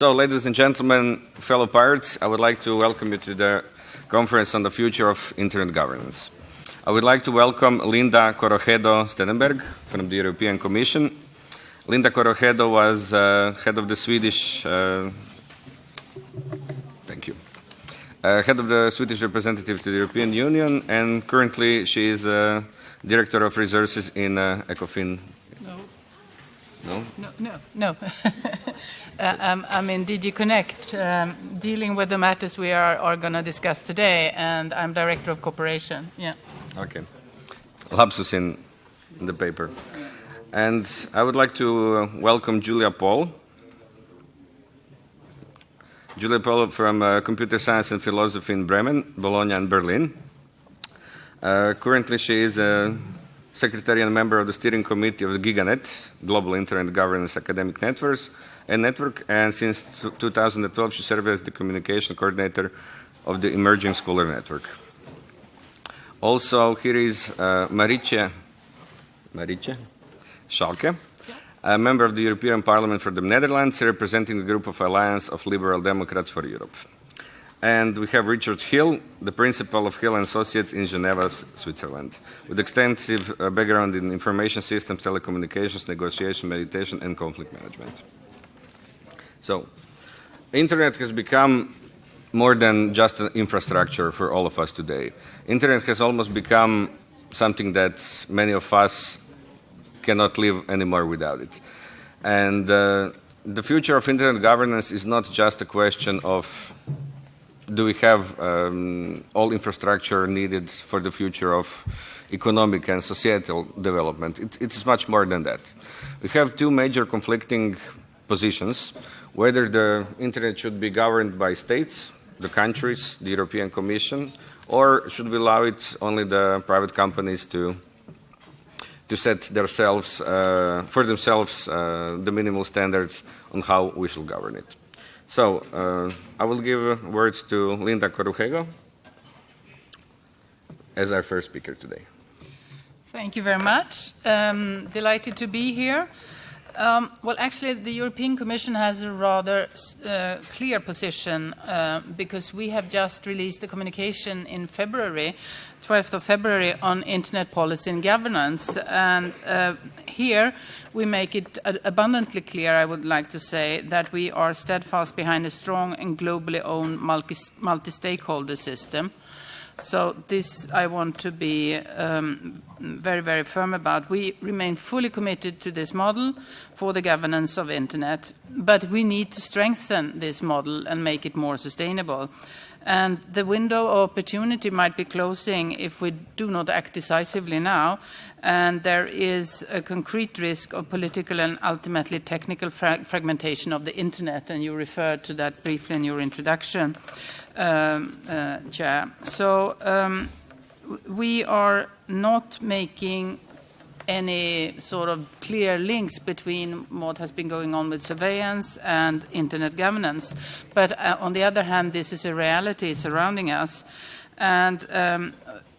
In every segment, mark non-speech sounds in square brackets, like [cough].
So, ladies and gentlemen, fellow pirates, I would like to welcome you to the conference on the future of internet governance. I would like to welcome Linda Corugedo Steneberg from the European Commission. Linda Corugedo was uh, head of the Swedish, uh, thank you, uh, head of the Swedish representative to the European Union, and currently she is uh, director of resources in uh, ECOFIN. No. No? No, no, no. [laughs] I'm in DG Connect, um, dealing with the matters we are, are going to discuss today, and I'm Director of Cooperation. Yeah. Okay. Lapsus in the paper. And I would like to uh, welcome Julia Pohle. Julia Pohle from uh, Computer Science and Philosophy in Bremen, Bologna, and Berlin. Uh, currently, she is a secretary and member of the steering committee of the GigaNet, Global Internet Governance Academic Networks, and Network, and since 2012 she served as the communication coordinator of the Emerging Scholar Network. Also, here is uh, Marietje, Marietje Schaake, a member of the European Parliament for the Netherlands, representing the group of Alliance of Liberal Democrats for Europe. And we have Richard Hill, the principal of Hill and Associates in Geneva, Switzerland, with extensive uh, background in information systems, telecommunications, negotiation, mediation, and conflict management. So, internet has become more than just an infrastructure for all of us today. Internet has almost become something that many of us cannot live anymore without it. And uh, the future of internet governance is not just a question of do we have um, all infrastructure needed for the future of economic and societal development. It, it's much more than that. We have two major conflicting positions, whether the internet should be governed by states, the countries, the European Commission, or should we allow it only the private companies to to set themselves uh, for themselves uh, the minimal standards on how we should govern it. So uh, I will give words to Linda Corugedo as our first speaker today. Thank you very much. Um, delighted to be here. Um, well, actually, the European Commission has a rather uh, clear position uh, because we have just released a communication in February, 12th of February, on internet policy and governance. And uh, here we make it abundantly clear, I would like to say, that we are steadfast behind a strong and globally owned multi stakeholder system. So this I want to be um, very, very firm about. We remain fully committed to this model for the governance of Internet, but we need to strengthen this model and make it more sustainable. And the window of opportunity might be closing if we do not act decisively now. And there is a concrete risk of political and ultimately technical fra fragmentation of the Internet, and you referred to that briefly in your introduction uh, Chair. So um, we are not making any sort of clear links between what has been going on with surveillance and internet governance. But uh, on the other hand, this is a reality surrounding us. And um,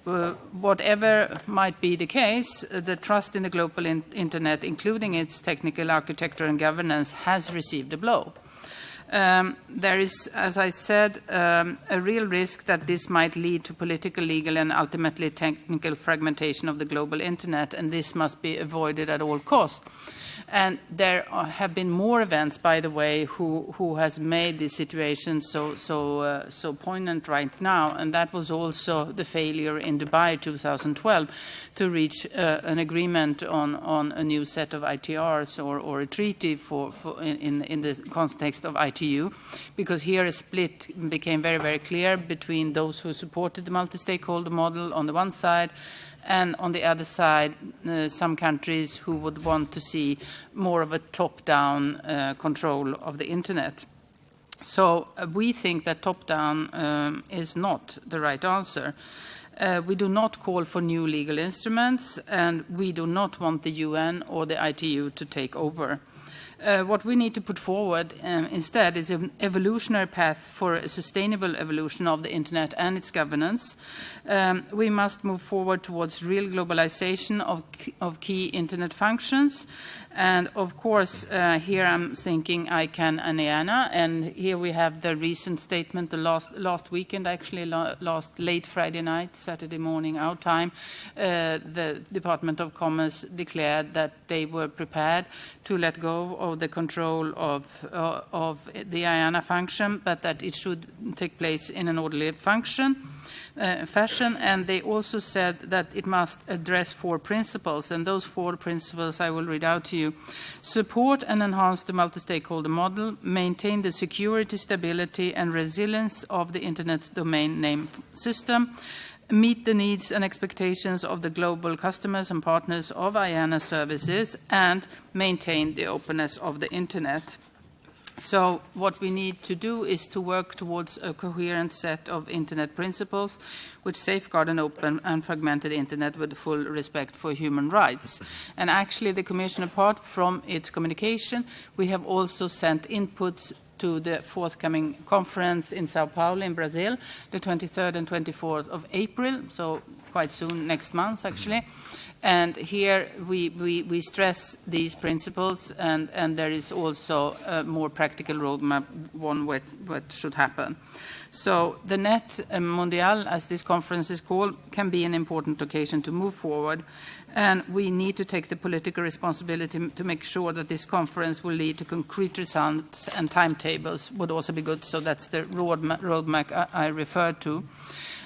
uh, whatever might be the case, the trust in the global in internet, including its technical architecture and governance, has received a blow. Um, there is, as I said, um, a real risk that this might lead to political, legal, and ultimately technical fragmentation of the global internet, and this must be avoided at all costs. And there have been more events, by the way, who, who has made this situation so, so, uh, so poignant right now. And that was also the failure in Dubai 2012 to reach uh, an agreement on, on a new set of ITRs or, or a treaty for, for in, in the context of ITU. Because here a split became very, very clear between those who supported the multi-stakeholder model on the one side and on the other side, uh, some countries who would want to see more of a top-down uh, control of the internet. So uh, we think that top-down um, is not the right answer. Uh, we do not call for new legal instruments, and we do not want the UN or the ITU to take over. Uh, what we need to put forward um, instead is an evolutionary path for a sustainable evolution of the Internet and its governance. Um, we must move forward towards real globalization of, of key Internet functions and of course, uh, here I'm thinking ICANN and IANA, and here we have the recent statement, the last, last weekend, actually, last late Friday night, Saturday morning, our time, uh, the Department of Commerce declared that they were prepared to let go of the control of, uh, of the IANA function, but that it should take place in an orderly function uh, fashion, and they also said that it must address four principles, and those four principles I will read out to you. Support and enhance the multi-stakeholder model, maintain the security, stability, and resilience of the Internet domain name system, meet the needs and expectations of the global customers and partners of IANA services, and maintain the openness of the Internet. So what we need to do is to work towards a coherent set of Internet principles which safeguard an open and fragmented Internet with full respect for human rights. And actually the Commission, apart from its communication, we have also sent inputs to the forthcoming conference in Sao Paulo in Brazil, the 23rd and 24th of April, so quite soon, next month actually. And here we, we, we stress these principles, and, and there is also a more practical roadmap on what, what should happen. So the Net Mondial, as this conference is called, can be an important occasion to move forward. And we need to take the political responsibility to make sure that this conference will lead to concrete results and timetables would also be good. So that's the roadmap, roadmap I, I referred to.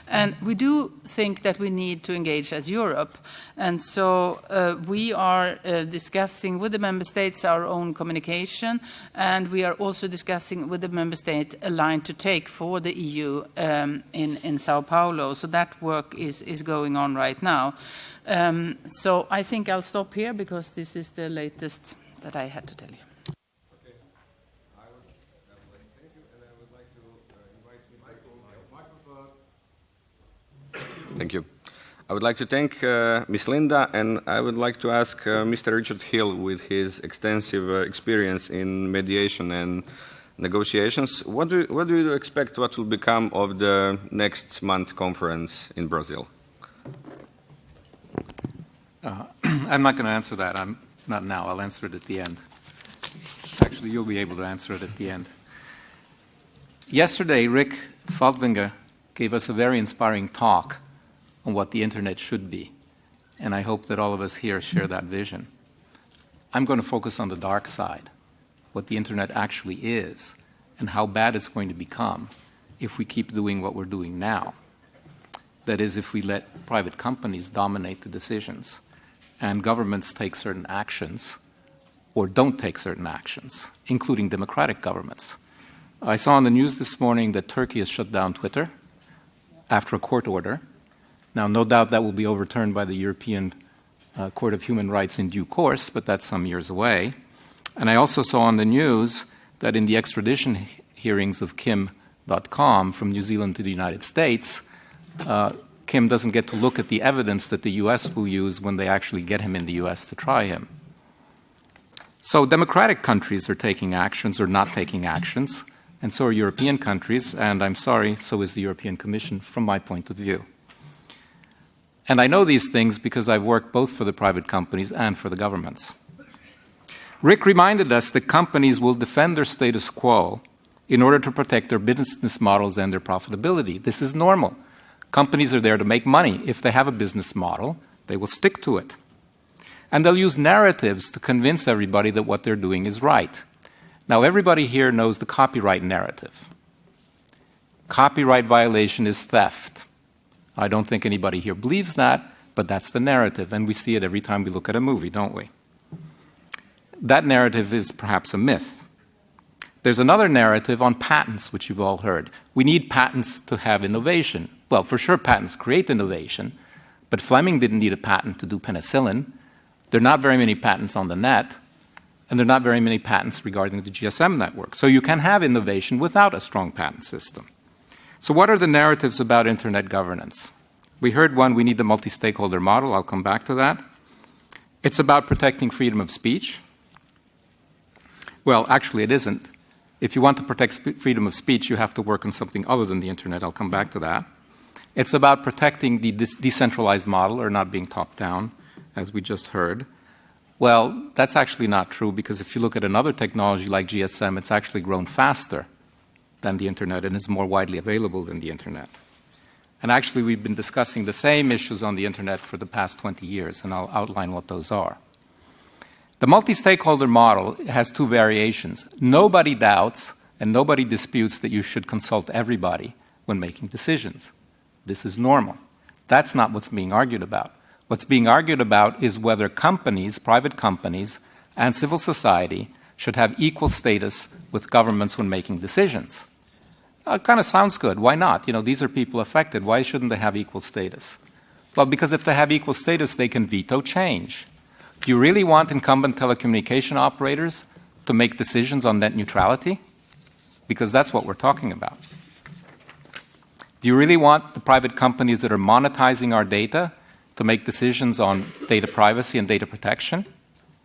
And we do think that we need to engage as Europe. And so uh, we are uh, discussing with the member states our own communication, and we are also discussing with the member state a line to take for the EU um, in, in Sao Paulo. So that work is, is going on right now. Um, so I think I'll stop here because this is the latest that I had to tell you. Thank you. I would like to thank uh, Ms. Linda, and I would like to ask uh, Mr. Richard Hill, with his extensive uh, experience in mediation and negotiations, what do, what do you expect what will become of the next month conference in Brazil? Uh, [clears throat] I'm not going to answer that. I'm not now. I'll answer it at the end. Actually, you'll be able to answer it at the end. Yesterday, Rick Falkvinge gave us a very inspiring talk on what the internet should be. And I hope that all of us here share that vision. I'm going to focus on the dark side, what the internet actually is, and how bad it's going to become if we keep doing what we're doing now. That is, if we let private companies dominate the decisions and governments take certain actions or don't take certain actions, including democratic governments. I saw on the news this morning that Turkey has shut down Twitter after a court order now, no doubt that will be overturned by the European uh, Court of Human Rights in due course, but that's some years away. And I also saw on the news that in the extradition hearings of Kim Dotcom from New Zealand to the United States, uh, Kim doesn't get to look at the evidence that the U.S. will use when they actually get him in the U.S. to try him. So, democratic countries are taking actions or not taking actions, and so are European countries, and I'm sorry, so is the European Commission from my point of view. And I know these things because I've worked both for the private companies and for the governments. Rick reminded us that companies will defend their status quo in order to protect their business models and their profitability. This is normal. Companies are there to make money. If they have a business model, they will stick to it. And they'll use narratives to convince everybody that what they're doing is right. Now, everybody here knows the copyright narrative. Copyright violation is theft. I don't think anybody here believes that, but that's the narrative, and we see it every time we look at a movie, don't we? That narrative is perhaps a myth. There's another narrative on patents, which you've all heard. We need patents to have innovation. Well, for sure, patents create innovation, but Fleming didn't need a patent to do penicillin. There are not very many patents on the net, and there are not very many patents regarding the GSM network. So you can have innovation without a strong patent system. So, what are the narratives about internet governance? We heard one we need the multi stakeholder model. I'll come back to that. It's about protecting freedom of speech. Well, actually, it isn't. If you want to protect freedom of speech, you have to work on something other than the internet. I'll come back to that. It's about protecting the de- decentralized model or not being top down, as we just heard. Well, that's actually not true because if you look at another technology like GSM, it's actually grown faster than the internet and is more widely available than the internet. And actually, we've been discussing the same issues on the internet for the past 20 years, and I'll outline what those are. The multi stakeholder model has two variations. Nobody doubts and nobody disputes that you should consult everybody when making decisions. This is normal. That's not what's being argued about. What's being argued about is whether companies, private companies, and civil society should have equal status with governments when making decisions. Uh, it kind of sounds good. Why not? You know, these are people affected. Why shouldn't they have equal status? Well, because if they have equal status, they can veto change. Do you really want incumbent telecommunication operators to make decisions on net neutrality? Because that's what we're talking about. Do you really want the private companies that are monetizing our data to make decisions on data privacy and data protection?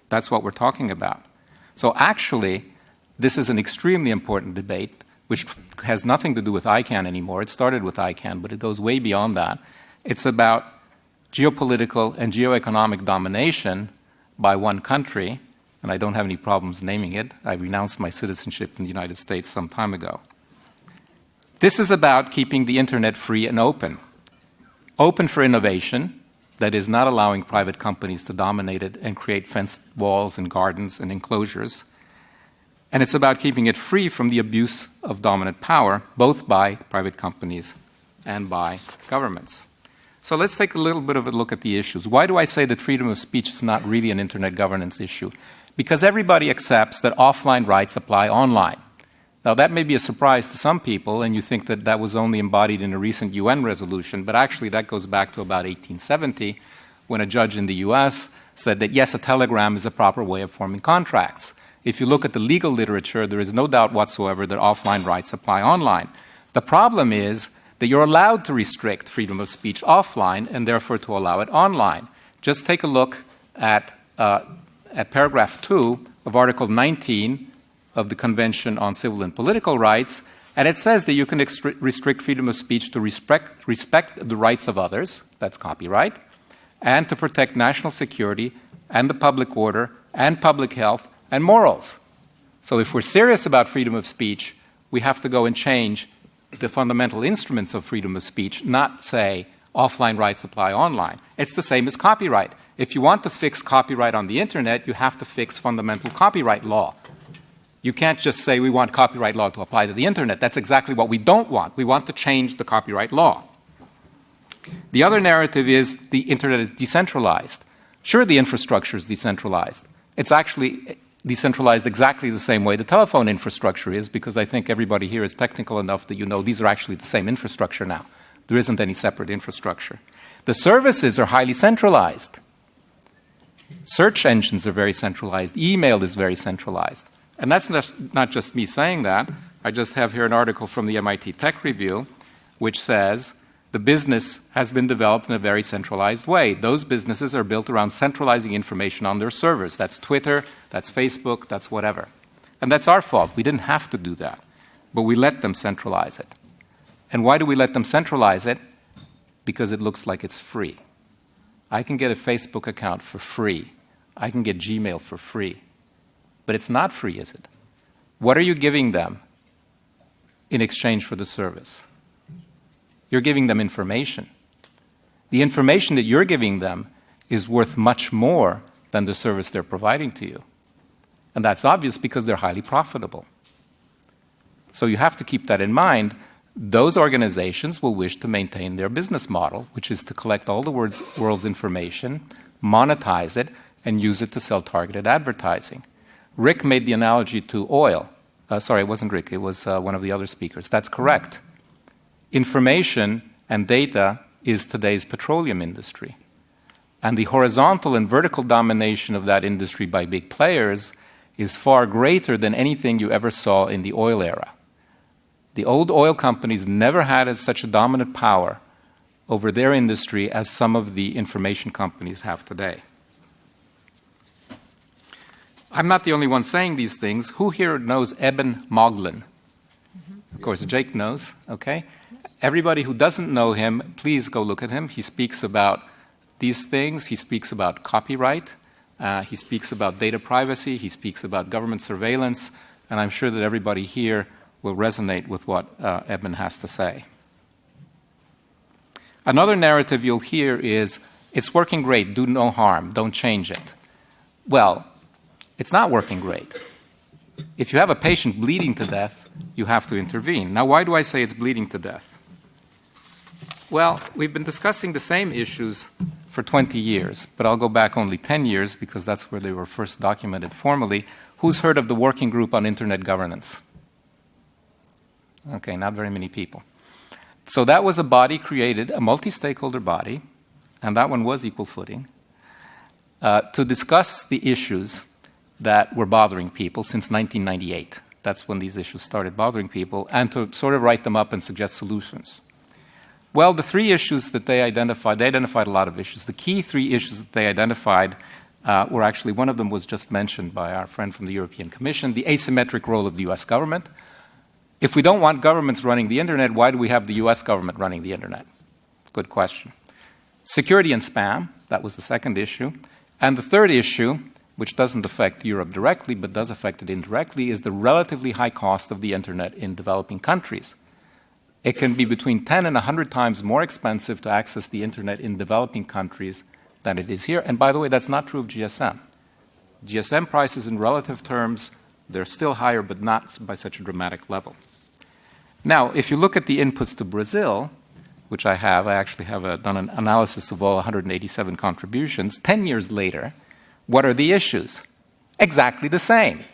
That's what we're talking about. So, actually, this is an extremely important debate which has nothing to do with ICANN anymore. It started with ICANN, but it goes way beyond that. It's about geopolitical and geoeconomic domination by one country, and I don't have any problems naming it. I renounced my citizenship in the United States some time ago. This is about keeping the internet free and open. Open for innovation, that is, not allowing private companies to dominate it and create fenced walls and gardens and enclosures and it's about keeping it free from the abuse of dominant power, both by private companies and by governments. So let's take a little bit of a look at the issues. Why do I say that freedom of speech is not really an internet governance issue? Because everybody accepts that offline rights apply online. Now, that may be a surprise to some people, and you think that that was only embodied in a recent UN resolution, but actually, that goes back to about 1870 when a judge in the US said that yes, a telegram is a proper way of forming contracts. If you look at the legal literature, there is no doubt whatsoever that offline rights apply online. The problem is that you're allowed to restrict freedom of speech offline and therefore to allow it online. Just take a look at, uh, at paragraph 2 of Article 19 of the Convention on Civil and Political Rights, and it says that you can restrict freedom of speech to respect, respect the rights of others, that's copyright, and to protect national security and the public order and public health and morals. So if we're serious about freedom of speech, we have to go and change the fundamental instruments of freedom of speech, not say offline rights apply online. It's the same as copyright. If you want to fix copyright on the internet, you have to fix fundamental copyright law. You can't just say we want copyright law to apply to the internet. That's exactly what we don't want. We want to change the copyright law. The other narrative is the internet is decentralized. Sure, the infrastructure is decentralized. It's actually decentralized exactly the same way the telephone infrastructure is, because I think everybody here is technical enough that you know these are actually the same infrastructure now. There isn't any separate infrastructure. The services are highly centralized. Search engines are very centralized. Email is very centralized. And that's not just me saying that. I just have here an article from the MIT Tech Review which says the business has been developed in a very centralized way. Those businesses are built around centralizing information on their servers. That's Twitter, that's Facebook, that's whatever. And that's our fault. We didn't have to do that. But we let them centralize it. And why do we let them centralize it? Because it looks like it's free. I can get a Facebook account for free. I can get Gmail for free. But it's not free, is it? What are you giving them in exchange for the service? You're giving them information. The information that you're giving them is worth much more than the service they're providing to you. And that's obvious because they're highly profitable. So you have to keep that in mind. Those organizations will wish to maintain their business model, which is to collect all the world's, information, monetize it, and use it to sell targeted advertising. Rick made the analogy to oil. Uh, sorry, it wasn't Rick, it was uh, one of the other speakers. That's correct information and data is today's petroleum industry. And the horizontal and vertical domination of that industry by big players is far greater than anything you ever saw in the oil era. The old oil companies never had as such a dominant power over their industry as some of the information companies have today. I'm not the only one saying these things. Who here knows Eben Moglen? Mm-hmm. Of course, Jake knows, okay? Everybody who doesn't know him, please go look at him. He speaks about these things, he speaks about copyright, uh, he speaks about data privacy, he speaks about government surveillance, and I'm sure that everybody here will resonate with what uh, Eben has to say. Another narrative you'll hear is it's working great, do no harm, don't change it. Well, it's not working great. If you have a patient bleeding to death, you have to intervene. Now, why do I say it's bleeding to death? Well, we've been discussing the same issues for 20 years, but I'll go back only 10 years because that's where they were first documented formally. Who's heard of the Working Group on Internet Governance? Okay, not very many people. So that was a body created, a multi stakeholder body, and that one was equal footing, uh, to discuss the issues that were bothering people since 1998. That's when these issues started bothering people, and to sort of write them up and suggest solutions. Well, the three issues that they identified, they identified a lot of issues. The key three issues that they identified uh, were actually, one of them was just mentioned by our friend from the European Commission the asymmetric role of the US government. If we don't want governments running the internet, why do we have the US government running the internet? Good question. Security and spam, that was the second issue. And the third issue, which doesn't affect Europe directly but does affect it indirectly, is the relatively high cost of the internet in developing countries. It can be between 10 and 100 times more expensive to access the internet in developing countries than it is here. And by the way, that's not true of GSM. GSM prices in relative terms, they're still higher, but not by such a dramatic level. Now, if you look at the inputs to Brazil, which I have, I actually have a, done an analysis of all 187 contributions. 10 years later, what are the issues? Exactly the same.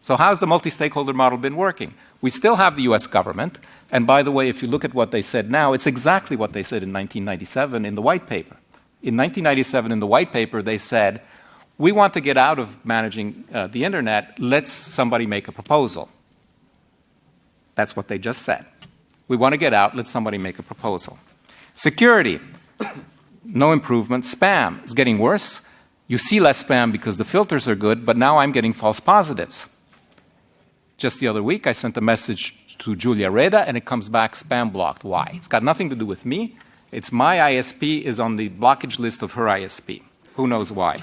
So, how's the multi stakeholder model been working? We still have the US government, and by the way, if you look at what they said now, it's exactly what they said in 1997 in the white paper. In 1997, in the white paper, they said, We want to get out of managing uh, the internet, let's somebody make a proposal. That's what they just said. We want to get out, let somebody make a proposal. Security, [coughs] no improvement. Spam is getting worse. You see less spam because the filters are good, but now I'm getting false positives. Just the other week, I sent a message to Julia Reda, and it comes back spam blocked. Why? It's got nothing to do with me. It's my ISP is on the blockage list of her ISP. Who knows why?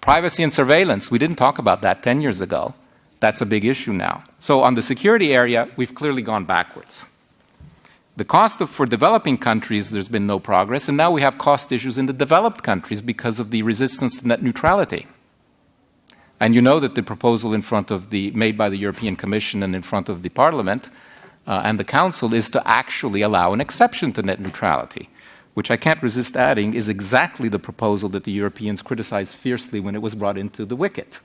Privacy and surveillance. We didn't talk about that 10 years ago. That's a big issue now. So, on the security area, we've clearly gone backwards. The cost of, for developing countries, there's been no progress, and now we have cost issues in the developed countries because of the resistance to net neutrality. And you know that the proposal in front of the, made by the European Commission and in front of the Parliament uh, and the Council is to actually allow an exception to net neutrality, which I can't resist adding is exactly the proposal that the Europeans criticized fiercely when it was brought into the WCIT.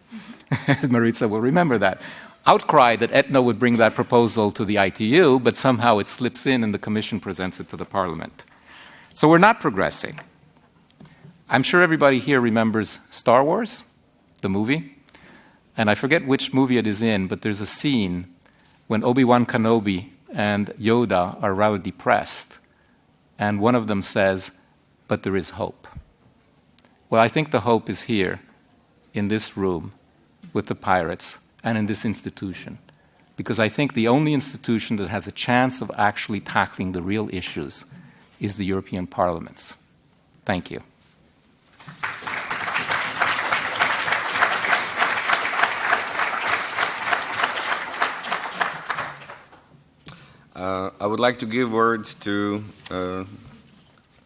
[laughs] Maritza will remember that. Outcry that ETNO would bring that proposal to the ITU, but somehow it slips in and the Commission presents it to the Parliament. So we're not progressing. I'm sure everybody here remembers Star Wars, the movie. And I forget which movie it is in, but there's a scene when Obi Wan Kenobi and Yoda are rather depressed. And one of them says, But there is hope. Well, I think the hope is here in this room with the pirates and in this institution. Because I think the only institution that has a chance of actually tackling the real issues is the European parliaments. Thank you. Uh, I would like to give words to uh,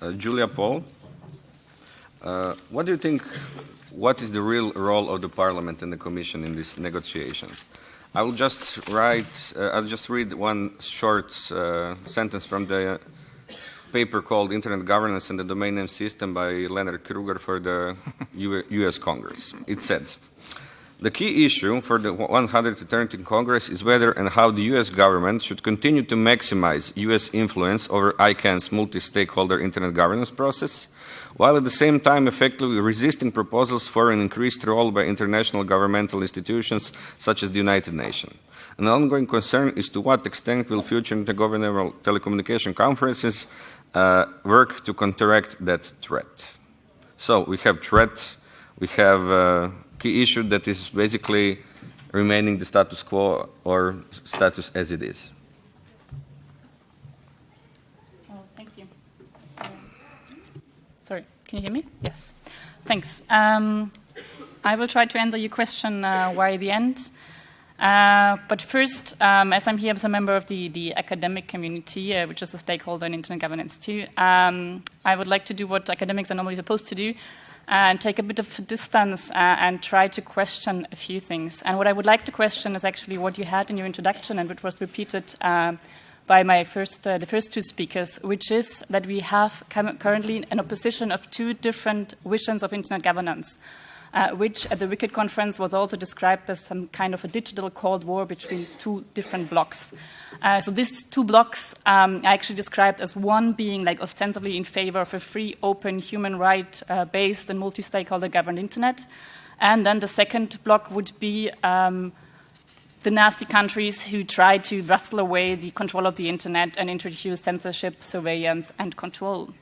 uh, Julia Pohle. Uh, what do you think what is the real role of the Parliament and the Commission in these negotiations? I will just write, uh, I'll just read one short uh, sentence from the paper called Internet Governance and the Domain Name System by Lennard Kruger for the US Congress. It says, the key issue for the 113th Congress is whether and how the US government should continue to maximize US influence over ICANN's multi-stakeholder internet governance process while at the same time effectively resisting proposals for an increased role by international governmental institutions such as the United Nations. An ongoing concern is to what extent will future intergovernmental telecommunication conferences uh, work to counteract that threat. So we have threat, we have uh, key issue that is basically remaining the status quo or status as it is. Oh, thank you. Sorry, can you hear me? Yes. Thanks. Um, I will try to answer your question uh, why the end. Uh, but first, um, as I'm here as a member of the, the academic community, uh, which is a stakeholder in internet governance too, um, I would like to do what academics are normally supposed to do and take a bit of distance uh, and try to question a few things. And what I would like to question is actually what you had in your introduction and which was repeated uh, by my first, uh, the first two speakers, which is that we have currently an opposition of two different visions of internet governance uh, which at the WCIT conference was also described as some kind of a digital Cold War between two different blocks. Uh, so these two blocks um, are actually described as one being like ostensibly in favor of a free, open, human right-based uh, and multi-stakeholder governed internet. And then the second block would be um, the nasty countries who try to wrestle away the control of the internet and introduce censorship, surveillance, and control.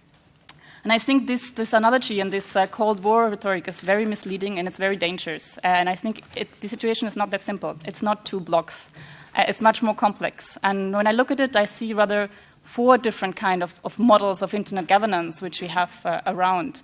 And I think this, this analogy and this uh, Cold War rhetoric is very misleading and it's very dangerous. Uh, and I think it, the situation is not that simple. It's not two blocks. Uh, it's much more complex. And when I look at it, I see rather four different kind of, of models of internet governance which we have uh, around.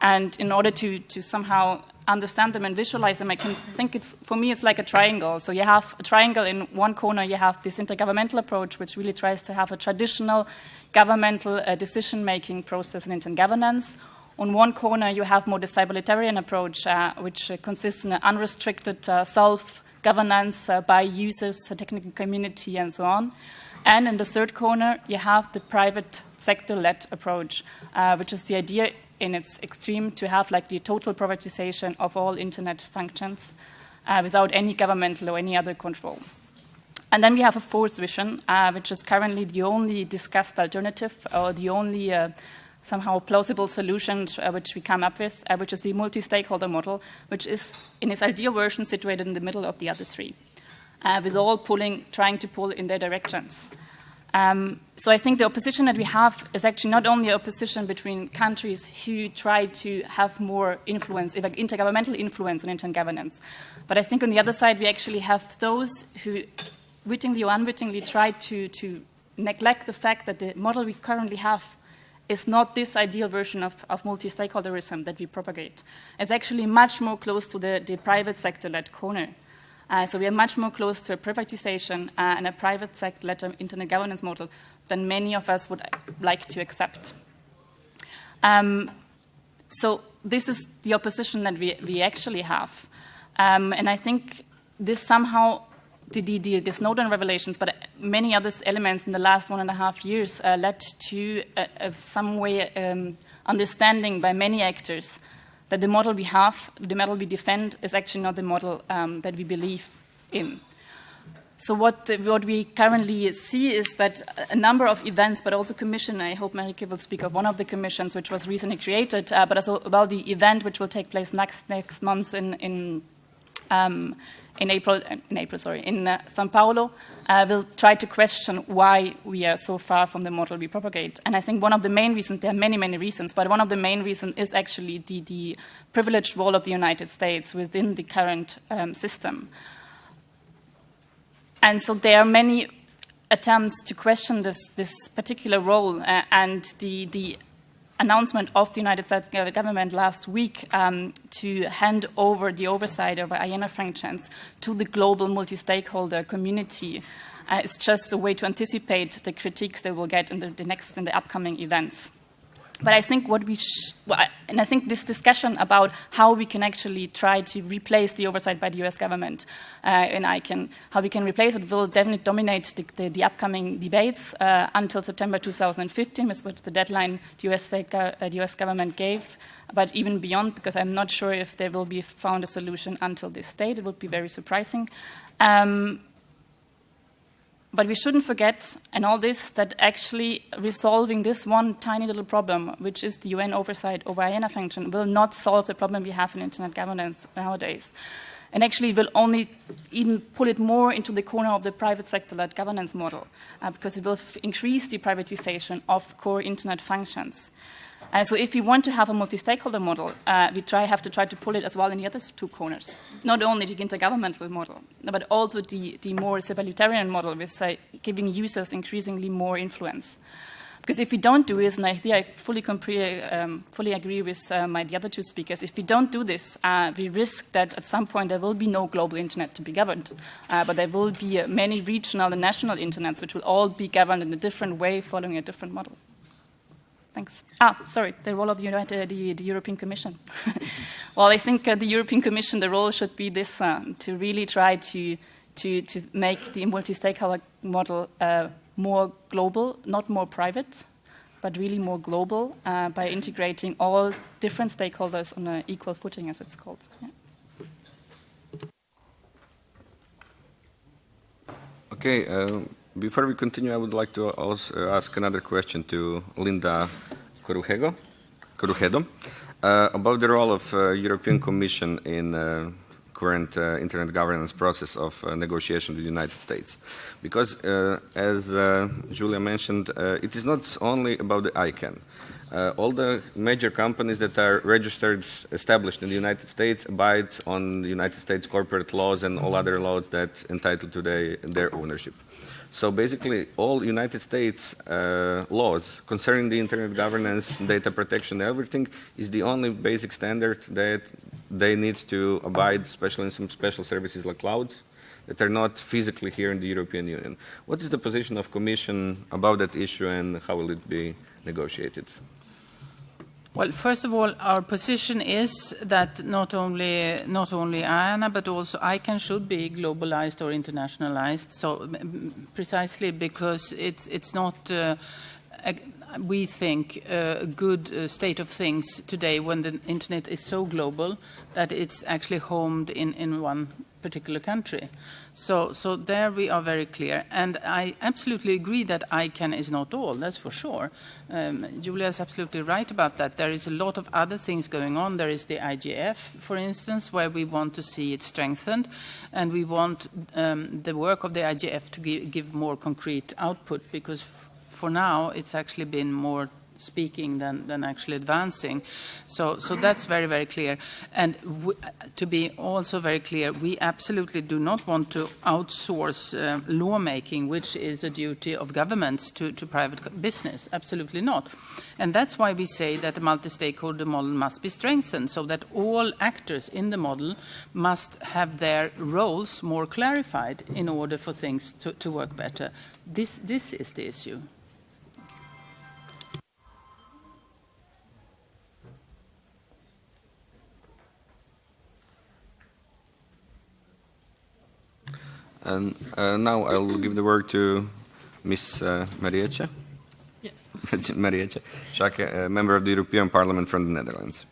And in order to, to somehow understand them and visualize them, I can think it's, for me, it's like a triangle. So you have a triangle in one corner, you have this intergovernmental approach, which really tries to have a traditional governmental uh, decision-making process in internet governance. On one corner, you have more the cybalitarian approach, uh, which uh, consists in an unrestricted uh, self-governance uh, by users, the technical community, and so on. And in the third corner, you have the private sector-led approach, uh, which is the idea in its extreme to have like the total privatization of all internet functions uh, without any governmental or any other control. And then we have a fourth vision, uh, which is currently the only discussed alternative or the only uh, somehow plausible solution uh, which we come up with, uh, which is the multi-stakeholder model, which is in its ideal version situated in the middle of the other three, uh, with all pulling, trying to pull in their directions. Um, so I think the opposition that we have is actually not only opposition between countries who try to have more influence, like intergovernmental influence on internet governance, but I think on the other side we actually have those who wittingly or unwittingly try to, to neglect the fact that the model we currently have is not this ideal version of, of multi-stakeholderism that we propagate. It's actually much more close to the, the private sector-led corner. Uh, so we are much more close to a privatization uh, and a private sector-led internet governance model than many of us would like to accept. Um, so this is the opposition that we, we actually have. Um, and I think this somehow, the, the, the, Snowden revelations, but many other elements in the last one and a half years uh, led to some way um, understanding by many actors that the model we have, the model we defend, is actually not the model um, that we believe in. So what, what we currently see is that a number of events, but also commission, I hope Marike will speak of one of the commissions which was recently created, uh, but also about the event which will take place next, next month in, in um, in April, in April, sorry, in uh, Sao Paulo, uh, will try to question why we are so far from the model we propagate. And I think one of the main reasons, there are many, many reasons, but one of the main reasons is actually the, the privileged role of the United States within the current um, system. And so there are many attempts to question this, this particular role uh, and the, the announcement of the United States government last week um, to hand over the oversight of IANA functions to the global multi-stakeholder community. Uh, it's just a way to anticipate the critiques they will get in the, the next in the upcoming events. But I think what we, and I think this discussion about how we can actually try to replace the oversight by the US government uh, and I can, how we can replace it will definitely dominate the, the, the upcoming debates uh, until September 2015, which was the deadline the US, uh, the US government gave. But even beyond, because I'm not sure if there will be found a solution until this date, it would be very surprising. Um, but we shouldn't forget, and all this, that actually resolving this one tiny little problem, which is the UN oversight over IANA function, will not solve the problem we have in internet governance nowadays. And actually will only even pull it more into the corner of the private sector-led governance model, uh, because it will increase the privatization of core internet functions. Uh, so if we want to have a multi-stakeholder model, uh, we try, have to try to pull it as well in the other two corners. Not only the intergovernmental model, but also the, the more subaltern model with uh, giving users increasingly more influence. Because if we don't do this, and I, I fully, um, fully agree with uh, my, the other two speakers, if we don't do this, uh, we risk that at some point there will be no global internet to be governed. Uh, but there will be uh, many regional and national internets which will all be governed in a different way following a different model. Thanks. Ah, sorry, the role of the, United, the, the European Commission. [laughs] well, I think uh, the European Commission, the role should be this, uh, to really try to, to, to make the multi-stakeholder model more global, not more private, but really more global uh, by integrating all different stakeholders on an equal footing, as it's called. Yeah. Okay, uh, before we continue, I would like to also ask another question to Linda Corugedo, Corugedo uh, about the role of uh, European Commission in uh, current uh, internet governance process of uh, negotiation with the United States. Because, uh, as Julia mentioned, it is not only about the ICANN. All the major companies that are registered, established in the United States, abide on the United States corporate laws and all other laws that entitle to the, their ownership. So basically, all United States uh, laws concerning the internet governance, data protection, everything is the only basic standard that they need to abide, especially in some special services like cloud, that are not physically here in the European Union. What is the position of Commission about that issue and how will it be negotiated? Well, first of all, our position is that not only not only IANA but also ICANN should be globalized or internationalized. So precisely because it's it's not. Uh, we think a good uh, state of things today when the internet is so global that it's actually homed in, in one particular country. So, so there we are very clear. And I absolutely agree that ICANN is not all, that's for sure. Um, Julia is absolutely right about that. There is a lot of other things going on. There is the IGF, for instance, where we want to see it strengthened. And we want um, the work of the IGF to give, give more concrete output because for now it's actually been more speaking than, than actually advancing. So, so that's very, very clear. And to be also very clear, we absolutely do not want to outsource uh, lawmaking, which is a duty of governments to, to private business. Absolutely not. And that's why we say that the multi-stakeholder model must be strengthened so that all actors in the model must have their roles more clarified in order for things to, to work better. This, this is the issue. And uh, now I will give the word to Ms. Uh, Marietje. Yes. [laughs] Marietje a member of the European Parliament from the Netherlands.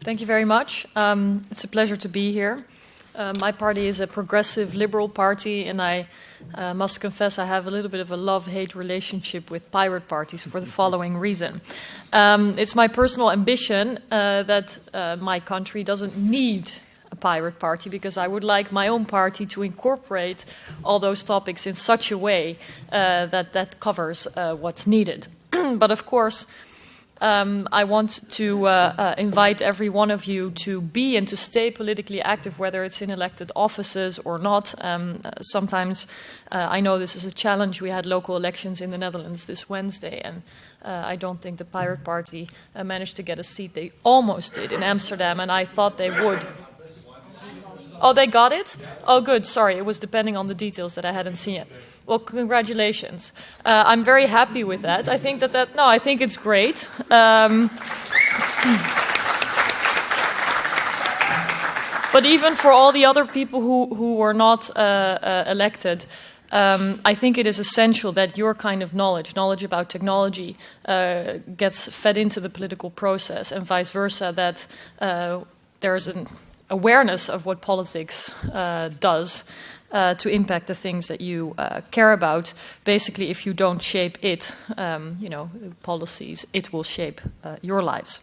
Thank you very much. Um, it's a pleasure to be here. Uh, my party is a progressive liberal party, and I uh, must confess I have a little bit of a love hate relationship with pirate parties for the following reason. Um, it's my personal ambition uh, that uh, my country doesn't need pirate party because I would like my own party to incorporate all those topics in such a way uh, that that covers uh, what's needed. [clears throat] but of course, um, I want to uh, uh, invite every one of you to be and to stay politically active, whether it's in elected offices or not. Um, uh, sometimes uh, I know this is a challenge. We had local elections in the Netherlands this Wednesday, and uh, I don't think the Pirate Party uh, managed to get a seat. They almost did in Amsterdam, and I thought they would. Oh, they got it? Oh, good. Sorry, it was depending on the details that I hadn't seen it. Well, congratulations. Uh, I'm very happy with that. I think that that, no, I think it's great. Um, [clears throat] but even for all the other people who, who were not uh, uh, elected, um, I think it is essential that your kind of knowledge, knowledge about technology, uh, gets fed into the political process, and vice versa, that uh, there's an awareness of what politics uh, does uh, to impact the things that you uh, care about. Basically, if you don't shape it, um, you know, policies, it will shape uh, your lives.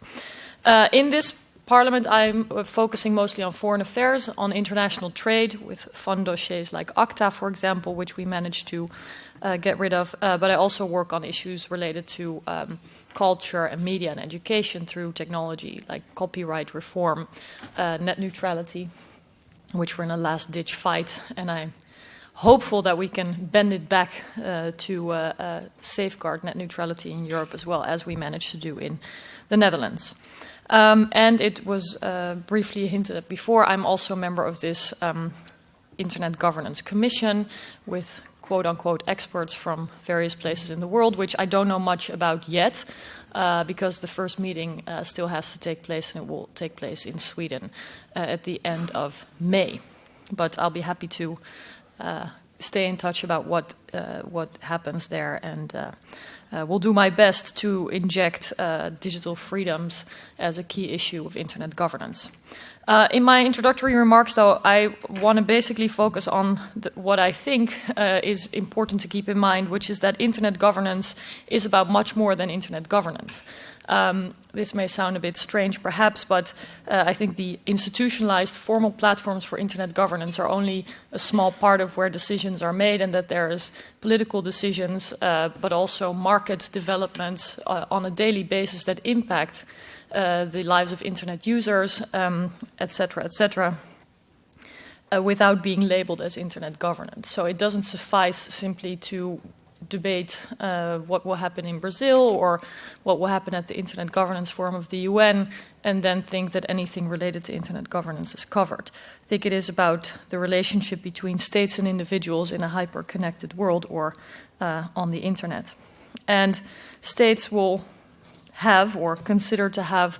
Uh, in this Parliament, I'm uh, focusing mostly on foreign affairs, on international trade, with fun dossiers like ACTA, for example, which we managed to get rid of. But I also work on issues related to um, culture and media and education through technology, like copyright reform, uh, net neutrality, which we're in a last ditch fight. And I'm hopeful that we can bend it back uh, to uh, uh, safeguard net neutrality in Europe as well as we managed to do in the Netherlands. Um, and it was uh, briefly hinted at before, I'm also a member of this um, Internet Governance Commission with quote unquote experts from various places in the world, which I don't know much about yet. Uh, because the first meeting uh, still has to take place and it will take place in Sweden uh, at the end of May. But I'll be happy to uh, stay in touch about what, uh, what happens there and uh, will do my best to inject digital freedoms as a key issue of internet governance. Uh, in my introductory remarks, though, I want to basically focus on the, what I think uh, is important to keep in mind, which is that internet governance is about much more than internet governance. Um, this may sound a bit strange, perhaps, but uh, I think the institutionalized formal platforms for internet governance are only a small part of where decisions are made, and that there is political decisions, uh, but also market developments uh, on a daily basis that impact the lives of internet users, etc., um, etc. Et uh, without being labeled as internet governance. So it doesn't suffice simply to debate uh, what will happen in Brazil or what will happen at the Internet Governance Forum of the UN and then think that anything related to internet governance is covered. I think it is about the relationship between states and individuals in a hyper connected world or uh, on the internet. And states will have or consider to have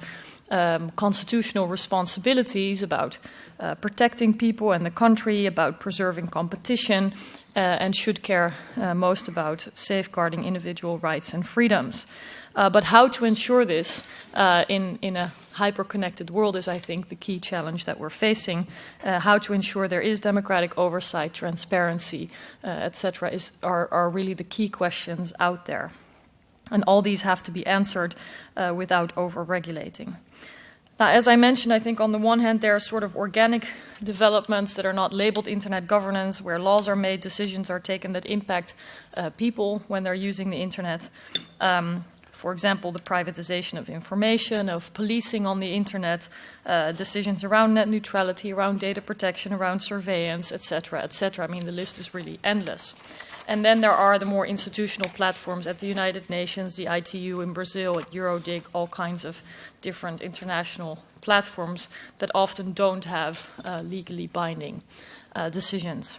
um, constitutional responsibilities about uh, protecting people and the country, about preserving competition, uh, and should care uh, most about safeguarding individual rights and freedoms. Uh, but how to ensure this uh, in, in a hyper-connected world is, I think, the key challenge that we're facing. Uh, how to ensure there is democratic oversight, transparency, etc., are, are really the key questions out there. And all these have to be answered without over-regulating. Now, as I mentioned, I think on the one hand, there are sort of organic developments that are not labeled internet governance, where laws are made, decisions are taken that impact uh, people when they're using the internet. Um, for example, the privatization of information, of policing on the internet, uh, decisions around net neutrality, around data protection, around surveillance, etc., etc. I mean, the list is really endless. And then there are the more institutional platforms at the United Nations, the ITU in Brazil, at EuroDIG, all kinds of different international platforms that often don't have uh, legally binding uh, decisions.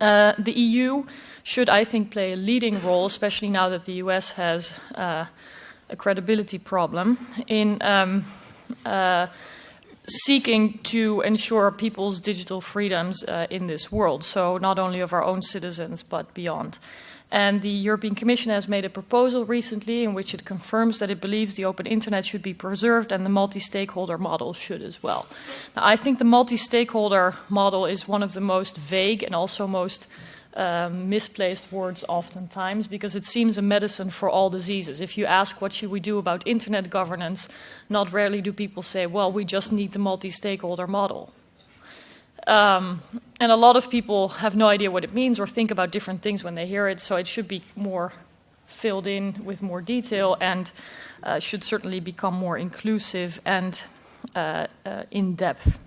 Uh, the EU should, I think, play a leading role, especially now that the US has uh, a credibility problem, in um, uh, seeking to ensure people's digital freedoms uh, in this world, so not only of our own citizens but beyond. And the European Commission has made a proposal recently in which it confirms that it believes the open internet should be preserved and the multi-stakeholder model should as well. Now, I think the multi-stakeholder model is one of the most vague and also most um, misplaced words oftentimes because it seems a medicine for all diseases. If you ask what should we do about internet governance, not rarely do people say, well, we just need the multi-stakeholder model. Um, and a lot of people have no idea what it means or think about different things when they hear it, so it should be more filled in with more detail and uh, should certainly become more inclusive and uh, uh, in depth.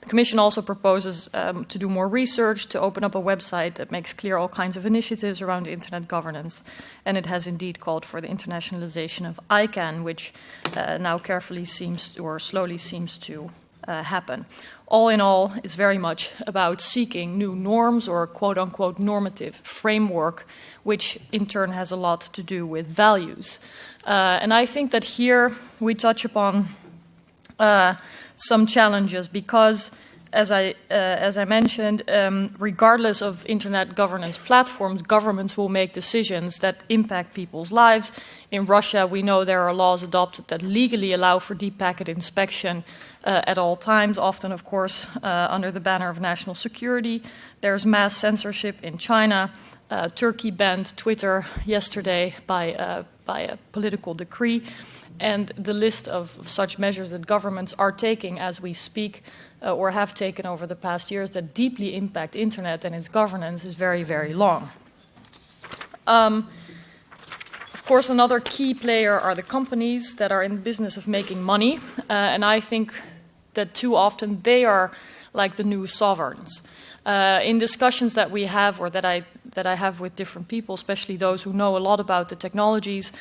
The Commission also proposes um, to do more research, to open up a website that makes clear all kinds of initiatives around internet governance. And it has indeed called for the internationalization of ICANN, which uh, now carefully seems, to, or slowly seems to uh, happen. All in all, it's very much about seeking new norms or quote unquote normative framework, which in turn has a lot to do with values. Uh, and I think that here we touch upon uh, some challenges because, as I, uh, as I mentioned, um, regardless of internet governance platforms, governments will make decisions that impact people's lives. In Russia, we know there are laws adopted that legally allow for deep packet inspection uh, at all times, often, of course, uh, under the banner of national security. There's mass censorship in China. Uh, Turkey banned Twitter yesterday by, uh, by a political decree. And the list of, such measures that governments are taking as we speak uh, or have taken over the past years that deeply impact internet and its governance is very, very long. Um, of course, another key player are the companies that are in the business of making money, uh, and I think that too often they are like the new sovereigns. Uh, in discussions that we have or that I, that I have with different people, especially those who know a lot about the technologies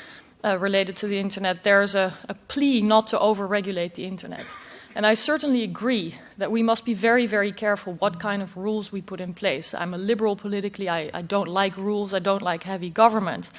uh, related to the internet, there's a, a plea not to overregulate the internet. And I certainly agree that we must be very, very careful what kind of rules we put in place. I'm a liberal politically, I, I don't like rules, I don't like heavy government.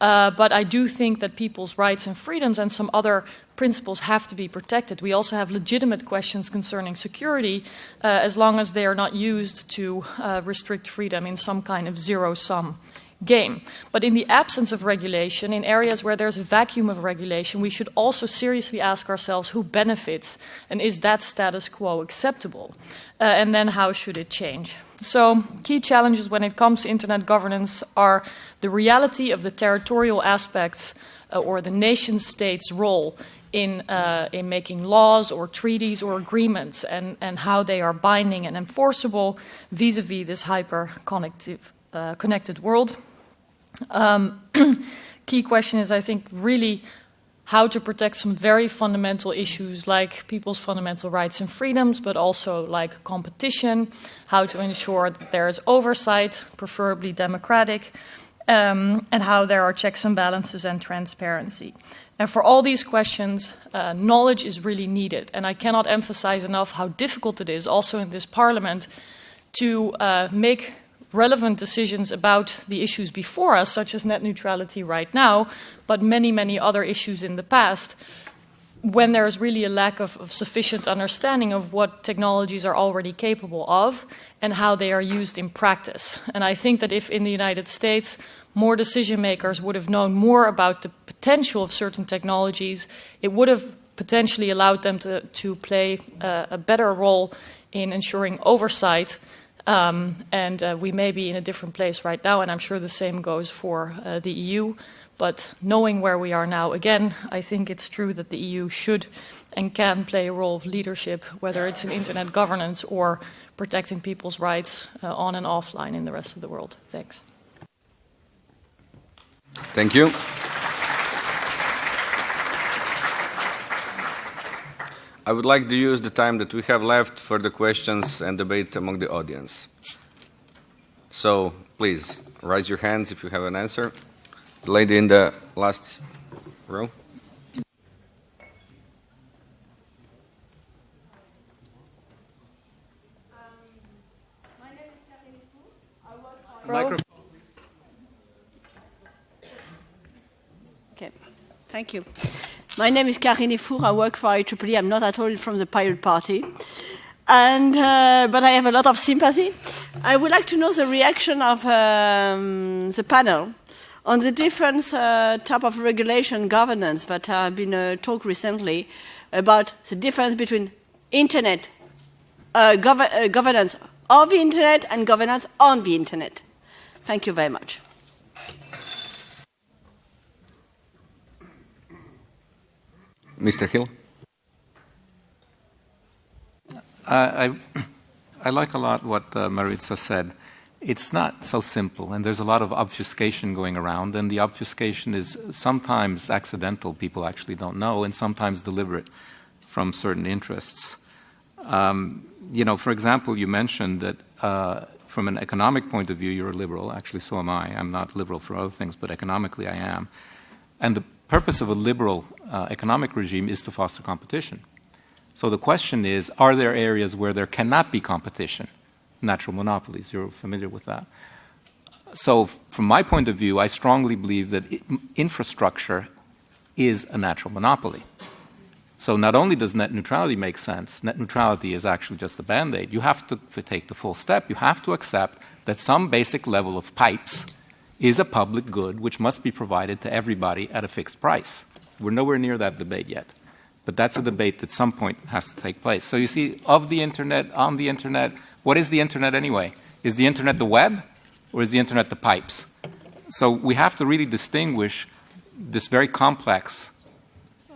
Uh, but I do think that people's rights and freedoms and some other principles have to be protected. We also have legitimate questions concerning security uh, as long as they are not used to uh, restrict freedom in some kind of zero sum game. But in the absence of regulation, in areas where there's a vacuum of regulation, we should also seriously ask ourselves who benefits and is that status quo acceptable? Uh, and then how should it change? So, key challenges when it comes to internet governance are the reality of the territorial aspects uh, or the nation state's role in, uh, in making laws or treaties or agreements and, and how they are binding and enforceable vis a vis this hyper uh, connected world. Um, [clears throat] key question is, I think, really how to protect some very fundamental issues like people's fundamental rights and freedoms, but also like competition, how to ensure that there is oversight, preferably democratic, um, and how there are checks and balances and transparency. And for all these questions, uh, knowledge is really needed. And I cannot emphasize enough how difficult it is, also in this parliament, to uh, make relevant decisions about the issues before us, such as net neutrality right now, but many, many other issues in the past, when there is really a lack of, of, sufficient understanding of what technologies are already capable of and how they are used in practice. And I think that if in the United States more decision makers would have known more about the potential of certain technologies, it would have potentially allowed them to, to play uh, a better role in ensuring oversight um, and uh, we may be in a different place right now, and I'm sure the same goes for uh, the EU. But knowing where we are now, again, I think it's true that the EU should and can play a role of leadership, whether it's in internet governance or protecting people's rights uh, on and offline in the rest of the world. Thanks. Thank you. I would like to use the time that we have left for the questions and debate among the audience. So please raise your hands if you have an answer. The lady in the last row. Microphone. Okay, thank you. My name is Karine Four. I work for IEEE. I'm not at all from the Pirate Party. And, uh, but I have a lot of sympathy. I would like to know the reaction of um, the panel on the different uh, type of regulation governance that have been uh, talked recently about the difference between internet uh, gov uh, governance of the internet and governance on the internet. Thank you very much. Mr. Hill? I, I, like a lot what uh, Marietje said. It's not so simple, and there's a lot of obfuscation going around, and the obfuscation is sometimes accidental, people actually don't know, and sometimes deliberate from certain interests. Um, you know, for example, you mentioned that uh, from an economic point of view, you're a liberal. Actually, so am I. I'm not liberal for other things, but economically I am. And the purpose of a liberal uh, economic regime is to foster competition. So the question is, are there areas where there cannot be competition? Natural monopolies, you're familiar with that. So from my point of view, I strongly believe that infrastructure is a natural monopoly. So not only does net neutrality make sense, net neutrality is actually just a band-aid. You have to, to take the full step. You have to accept that some basic level of pipes is a public good which must be provided to everybody at a fixed price. We're nowhere near that debate yet. But that's a debate that some point has to take place. So you see, of the internet, on the internet, what is the internet anyway? Is the internet the web or is the internet the pipes? So we have to really distinguish this very complex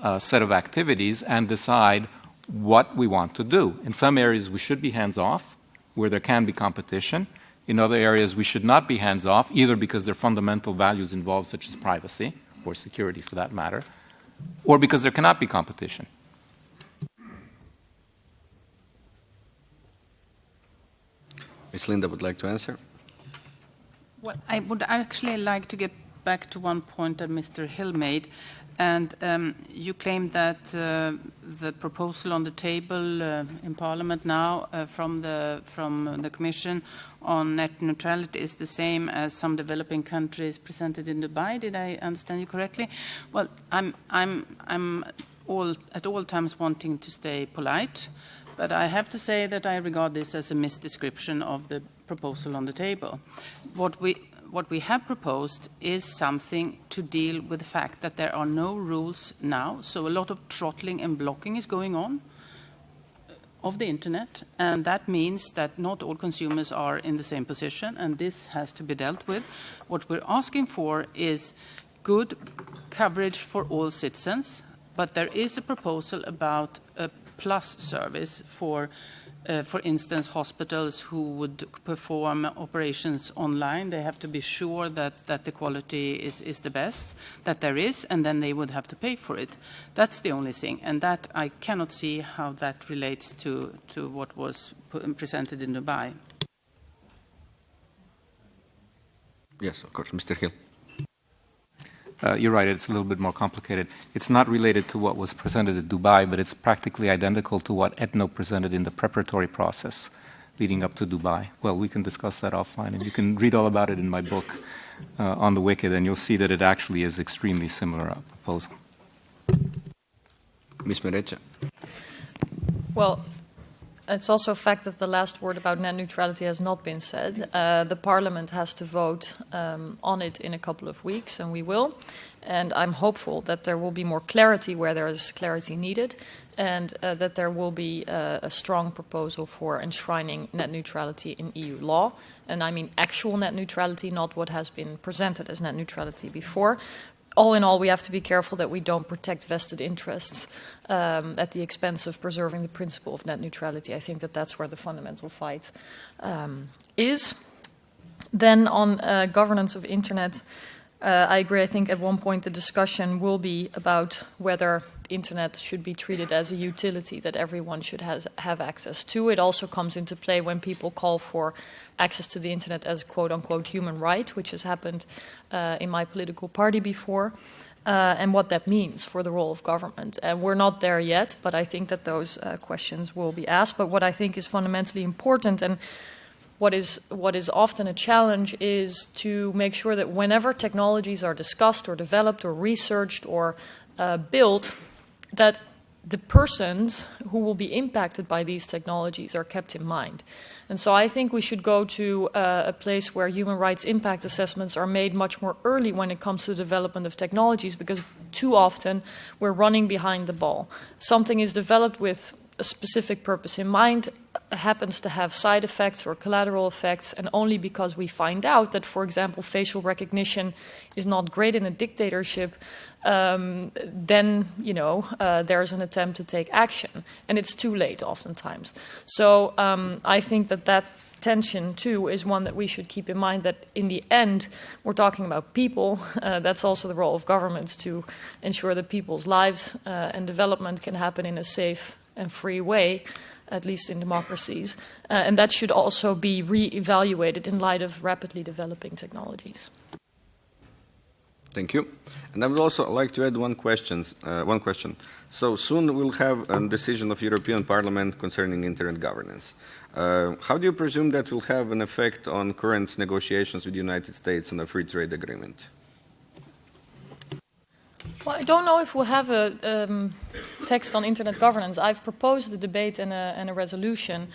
uh, set of activities and decide what we want to do. In some areas, we should be hands off, where there can be competition. In other areas, we should not be hands off, either because there are fundamental values involved, such as privacy or security for that matter, or because there cannot be competition. Ms. Linda would like to answer. Well, I would actually like to get back to one point that Mr. Hill made. And um, you claim that uh, the proposal on the table uh, in Parliament now uh, from the from the Commission on net neutrality is the same as some developing countries presented in Dubai. Did I understand you correctly? Well, I'm I'm I'm all at all times wanting to stay polite, but I have to say that I regard this as a misdescription of the proposal on the table. What we what we have proposed is something to deal with the fact that there are no rules now, so a lot of throttling and blocking is going on uh, of the internet, and that means that not all consumers are in the same position, and this has to be dealt with. What we're asking for is good coverage for all citizens, but there is a proposal about a plus service for uh, for instance, hospitals who would perform operations online, they have to be sure that, that the quality is, is the best that there is, and then they would have to pay for it. That's the only thing, and that I cannot see how that relates to, to what was presented in Dubai. Yes, of course, Mr. Hill. Uh, you're right, it's a little bit more complicated. It's not related to what was presented at Dubai, but it's practically identical to what ETNO presented in the preparatory process leading up to Dubai. Well, we can discuss that offline, and you can read all about it in my book uh, on the WCIT, and you'll see that it actually is extremely similar uh, proposal. Ms. Marietje. Well, it's also a fact that the last word about net neutrality has not been said. Uh, the Parliament has to vote um, on it in a couple of weeks, and we will. And I'm hopeful that there will be more clarity where there is clarity needed, and uh, that there will be uh, a strong proposal for enshrining net neutrality in EU law. And I mean actual net neutrality, not what has been presented as net neutrality before all in all, we have to be careful that we don't protect vested interests um, at the expense of preserving the principle of net neutrality. I think that that's where the fundamental fight um, is. Then on uh, governance of internet, uh, I agree. I think at one point the discussion will be about whether internet should be treated as a utility that everyone should has, have access to. It also comes into play when people call for access to the internet as quote unquote human right, which has happened uh, in my political party before. Uh, and what that means for the role of government. And we're not there yet, but I think that those uh, questions will be asked. But what I think is fundamentally important and what is, what is often a challenge is to make sure that whenever technologies are discussed or developed or researched or uh, built, that the persons who will be impacted by these technologies are kept in mind. And so I think we should go to uh, a place where human rights impact assessments are made much more early when it comes to the development of technologies because too often we're running behind the ball. Something is developed with a specific purpose in mind happens to have side effects or collateral effects, and only because we find out that, for example, facial recognition is not great in a dictatorship, um, then you know uh, there's an attempt to take action, and it's too late oftentimes. So um, I think that that tension too is one that we should keep in mind that in the end we're talking about people [laughs] uh, that's also the role of governments to ensure that people's lives uh, and development can happen in a safe and free way at least in democracies. Uh, and that should also be re-evaluated in light of rapidly developing technologies. Thank you. And I would also like to add one, questions, uh, one question. So soon we'll have a decision of European Parliament concerning internet governance. Uh, how do you presume that will have an effect on current negotiations with the United States on a free trade agreement? Well, I don't know if we'll have a um, text on internet governance. I've proposed a debate and a, and a resolution,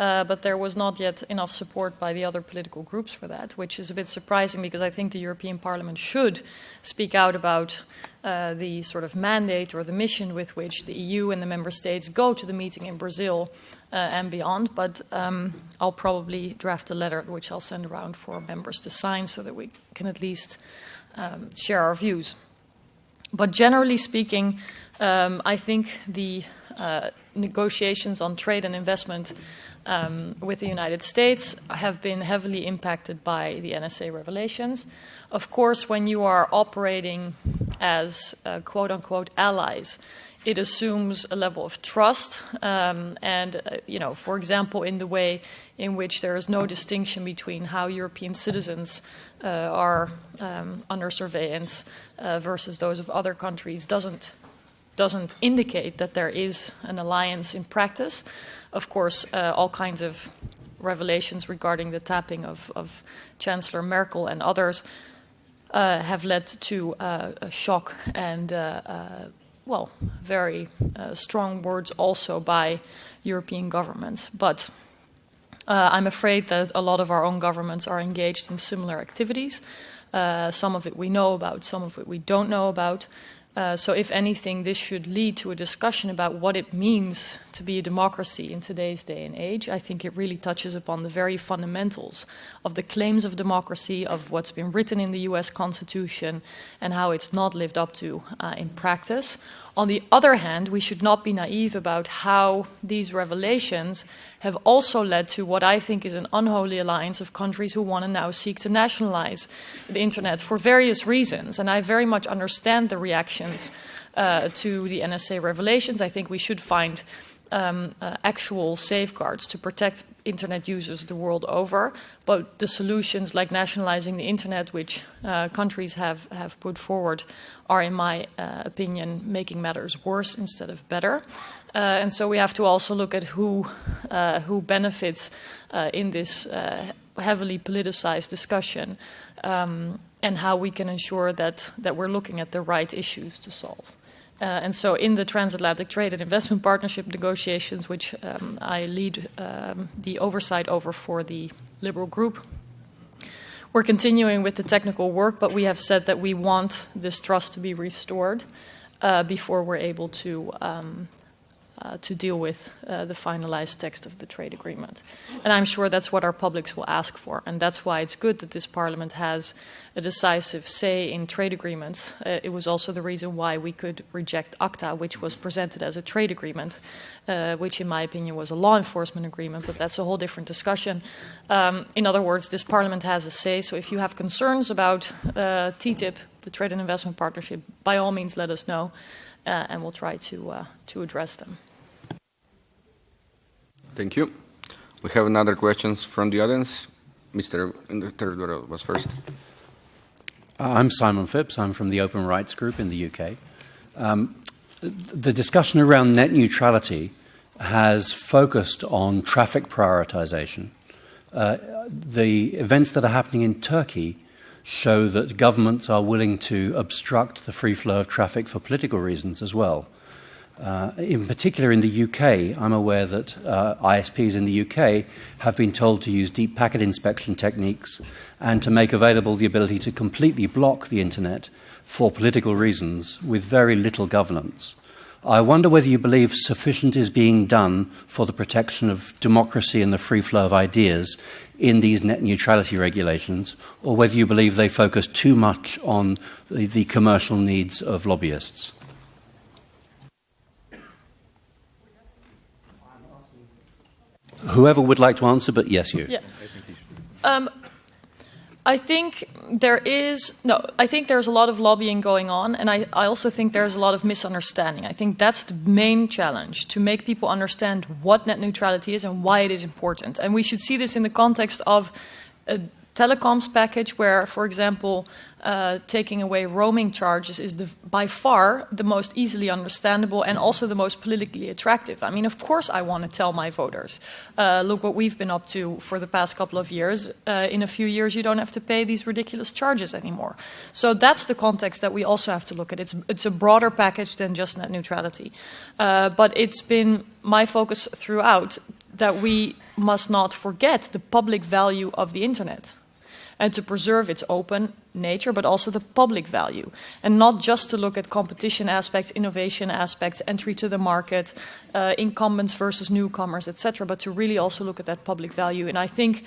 uh, but there was not yet enough support by the other political groups for that, which is a bit surprising because I think the European Parliament should speak out about uh, the sort of mandate or the mission with which the EU and the member states go to the meeting in Brazil uh, and beyond. But um, I'll probably draft a letter which I'll send around for members to sign so that we can at least um, share our views. But generally speaking, um, I think the uh, negotiations on trade and investment um, with the United States have been heavily impacted by the NSA revelations. Of course, when you are operating as uh, quote unquote allies, it assumes a level of trust, um, and uh, you know, for example, in the way in which there is no distinction between how European citizens are um, under surveillance uh, versus those of other countries, doesn't doesn't indicate that there is an alliance in practice. Of course, uh, all kinds of revelations regarding the tapping of, of Chancellor Merkel and others uh, have led to uh, a shock and, uh, uh, well, very uh, strong words also by European governments. But I'm afraid that a lot of our own governments are engaged in similar activities. some of it we know about, some of it we don't know about. Uh, so, if anything, this should lead to a discussion about what it means to be a democracy in today's day and age. I think it really touches upon the very fundamentals of the claims of democracy, of what's been written in the US Constitution, and how it's not lived up to uh, in practice. On the other hand, we should not be naive about how these revelations have also led to what I think is an unholy alliance of countries who want to now seek to nationalize the internet for various reasons. And I very much understand the reactions uh, to the NSA revelations. I think we should find um, uh, actual safeguards to protect internet users the world over. But the solutions like nationalizing the internet, which uh, countries have, have put forward, are, in my uh, opinion, making matters worse instead of better. Uh, and so we have to also look at who, uh, who benefits uh, in this heavily politicized discussion um, and how we can ensure that, that we're looking at the right issues to solve. Uh, and so, in the transatlantic trade and investment partnership negotiations, which um, I lead um, the oversight over for the Liberal group, we're continuing with the technical work, but we have said that we want this trust to be restored uh, before we're able to um, uh, to deal with uh, the finalized text of the trade agreement. And I'm sure that's what our publics will ask for. And that's why it's good that this parliament has a decisive say in trade agreements. Uh, it was also the reason why we could reject ACTA, which was presented as a trade agreement, uh, which, in my opinion, was a law enforcement agreement, but that's a whole different discussion. Um, in other words, this parliament has a say. So if you have concerns about uh, TTIP, the Trade and Investment Partnership, by all means let us know. Uh, and we'll try to, to address them. Thank you. We have another questions from the audience. Mr. row was first. Uh, I'm Simon Phipps. I'm from the Open Rights Group in the UK. Um, the discussion around net neutrality has focused on traffic prioritization. Uh, the events that are happening in Turkey show that governments are willing to obstruct the free flow of traffic for political reasons as well. Uh, in particular, in the UK, I'm aware that uh, ISPs in the UK have been told to use deep packet inspection techniques and to make available the ability to completely block the internet for political reasons with very little governance. I wonder whether you believe sufficient is being done for the protection of democracy and the free flow of ideas in these net neutrality regulations, or whether you believe they focus too much on the, the commercial needs of lobbyists. Whoever would like to answer, but yes, you. Yeah. Um, I think there is no. I think there's a lot of lobbying going on, and I, I also think there's a lot of misunderstanding. I think that's the main challenge to make people understand what net neutrality is and why it is important. And we should see this in the context of a telecoms package, where, for example, uh, taking away roaming charges is the, by far the most easily understandable and also the most politically attractive. I mean, of course, I want to tell my voters, uh, look what we've been up to for the past couple of years. Uh, in a few years, you don't have to pay these ridiculous charges anymore. So that's the context that we also have to look at. It's, it's a broader package than just net neutrality. Uh, but it's been my focus throughout that we must not forget the public value of the internet and to preserve its open nature, but also the public value, and not just to look at competition aspects, innovation aspects, entry to the market, uh, incumbents versus newcomers, etc., but to really also look at that public value. And I think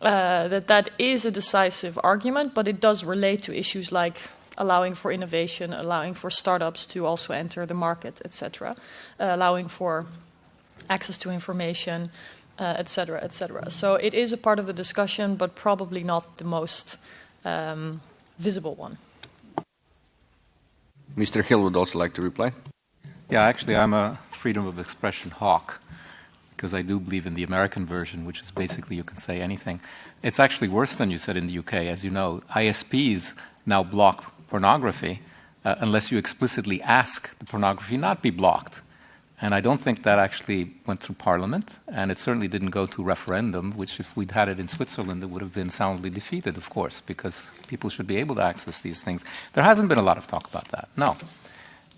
uh, that that is a decisive argument, but it does relate to issues like allowing for innovation, allowing for startups to also enter the market, etc., uh, allowing for access to information, etc., uh, etc. Et so it is a part of the discussion, but probably not the most um, visible one. Mr. Hill would also like to reply. Yeah, actually, I'm a freedom of expression hawk because I do believe in the American version, which is basically you can say anything. It's actually worse than you said in the UK. As you know, ISPs now block pornography uh, unless you explicitly ask the pornography not be blocked. And I don't think that actually went through Parliament, and it certainly didn't go to referendum, which, if we'd had it in Switzerland, it would have been soundly defeated, of course, because people should be able to access these things. There hasn't been a lot of talk about that, no.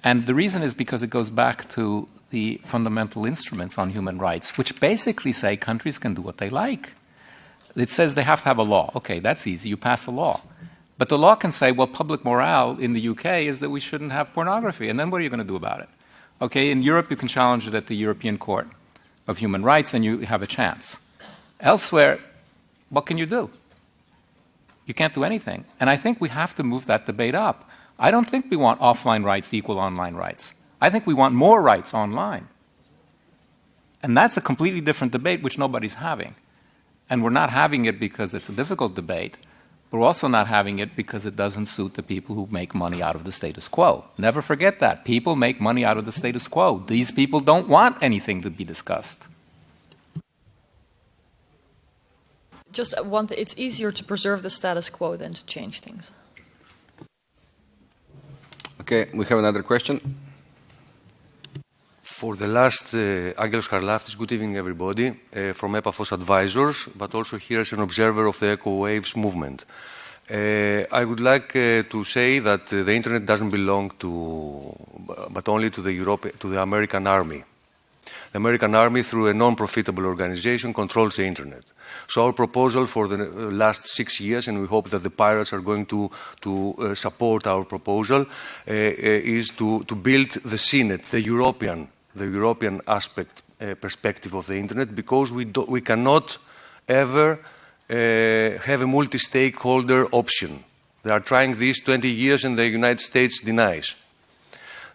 And the reason is because it goes back to the fundamental instruments on human rights, which basically say countries can do what they like. It says they have to have a law. Okay, that's easy. You pass a law. But the law can say, well, public morale in the UK is that we shouldn't have pornography. And then what are you going to do about it? Okay, in Europe, you can challenge it at the European Court of Human Rights and you have a chance. Elsewhere, what can you do? You can't do anything. And I think we have to move that debate up. I don't think we want offline rights equal online rights. I think we want more rights online. And that's a completely different debate which nobody's having. And we're not having it because it's a difficult debate. We're also not having it because it doesn't suit the people who make money out of the status quo. Never forget that. People make money out of the status quo. These people don't want anything to be discussed. Just one thing, it's easier to preserve the status quo than to change things. Okay, we have another question. For the last, uh, Angelos Karlaftis, good evening everybody, uh, from Epafos Advisors, but also here as an observer of the Echo Waves movement. Uh, I would like uh, to say that uh, the internet doesn't belong to, but only to the, Europe, to the American army. The American army, through a non-profitable organization, controls the internet. So our proposal for the uh, last six years, and we hope that the pirates are going to, to uh, support our proposal, uh, is to, to build the CNET, the European the European aspect uh, perspective of the internet because we, do, we cannot ever uh, have a multi-stakeholder option. They are trying this 20 years and the United States denies.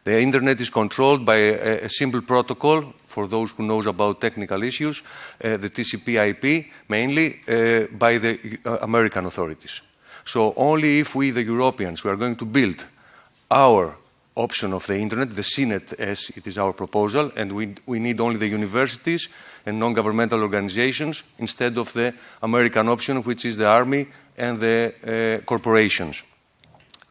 The internet is controlled by a, a simple protocol for those who knows about technical issues, uh, the TCP/IP mainly uh, by the uh, American authorities. So only if we, the Europeans, we are going to build our option of the internet, the CNET as it is our proposal, and we, we need only the universities and non-governmental organizations instead of the American option, which is the army and the uh, corporations.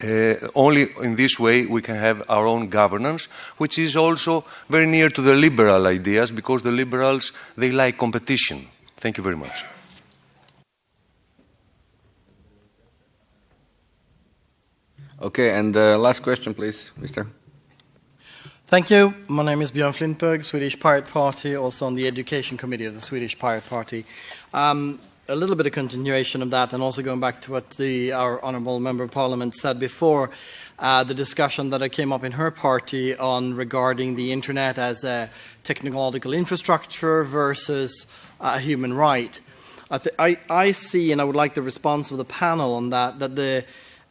Uh, only in this way we can have our own governance, which is also very near to the liberal ideas, because the liberals, they like competition. Thank you very much. Okay, and uh, last question, please, Mr. Thank you. My name is Björn Flintberg, Swedish Pirate Party, also on the Education Committee of the Swedish Pirate Party. Um, a little bit of continuation of that, and also going back to what the, our Honourable Member of Parliament said before, uh, the discussion that came up in her party on regarding the internet as a technological infrastructure versus a human right. I, I, I see, and I would like the response of the panel on that, that the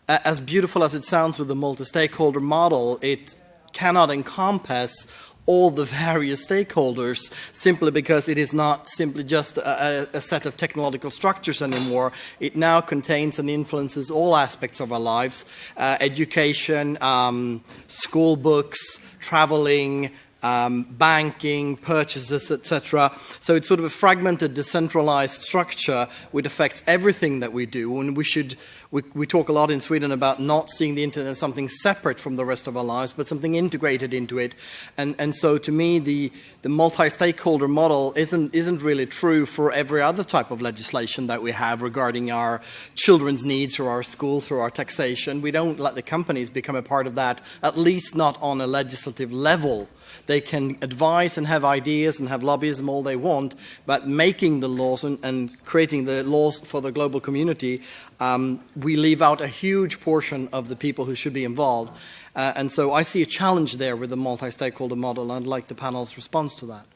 as beautiful as it sounds with the multi-stakeholder model, it cannot encompass all the various stakeholders simply because it is not simply just a, a, set of technological structures anymore. It now contains and influences all aspects of our lives uh, education, um, school books, traveling, um, banking, purchases, etc. So it's sort of a fragmented, decentralized structure which affects everything that we do, and we should we, we talk a lot in Sweden about not seeing the internet as something separate from the rest of our lives, but something integrated into it. And, and so to me, the, the multi-stakeholder model isn't, isn't really true for every other type of legislation that we have regarding our children's needs or our schools or our taxation. We don't let the companies become a part of that, at least not on a legislative level. They can advise and have ideas and have lobbyism all they want, but making the laws and, and creating the laws for the global community, um, we leave out a huge portion of the people who should be involved. Uh, and so I see a challenge there with the multi-stakeholder model, and I'd like the panel's response to that.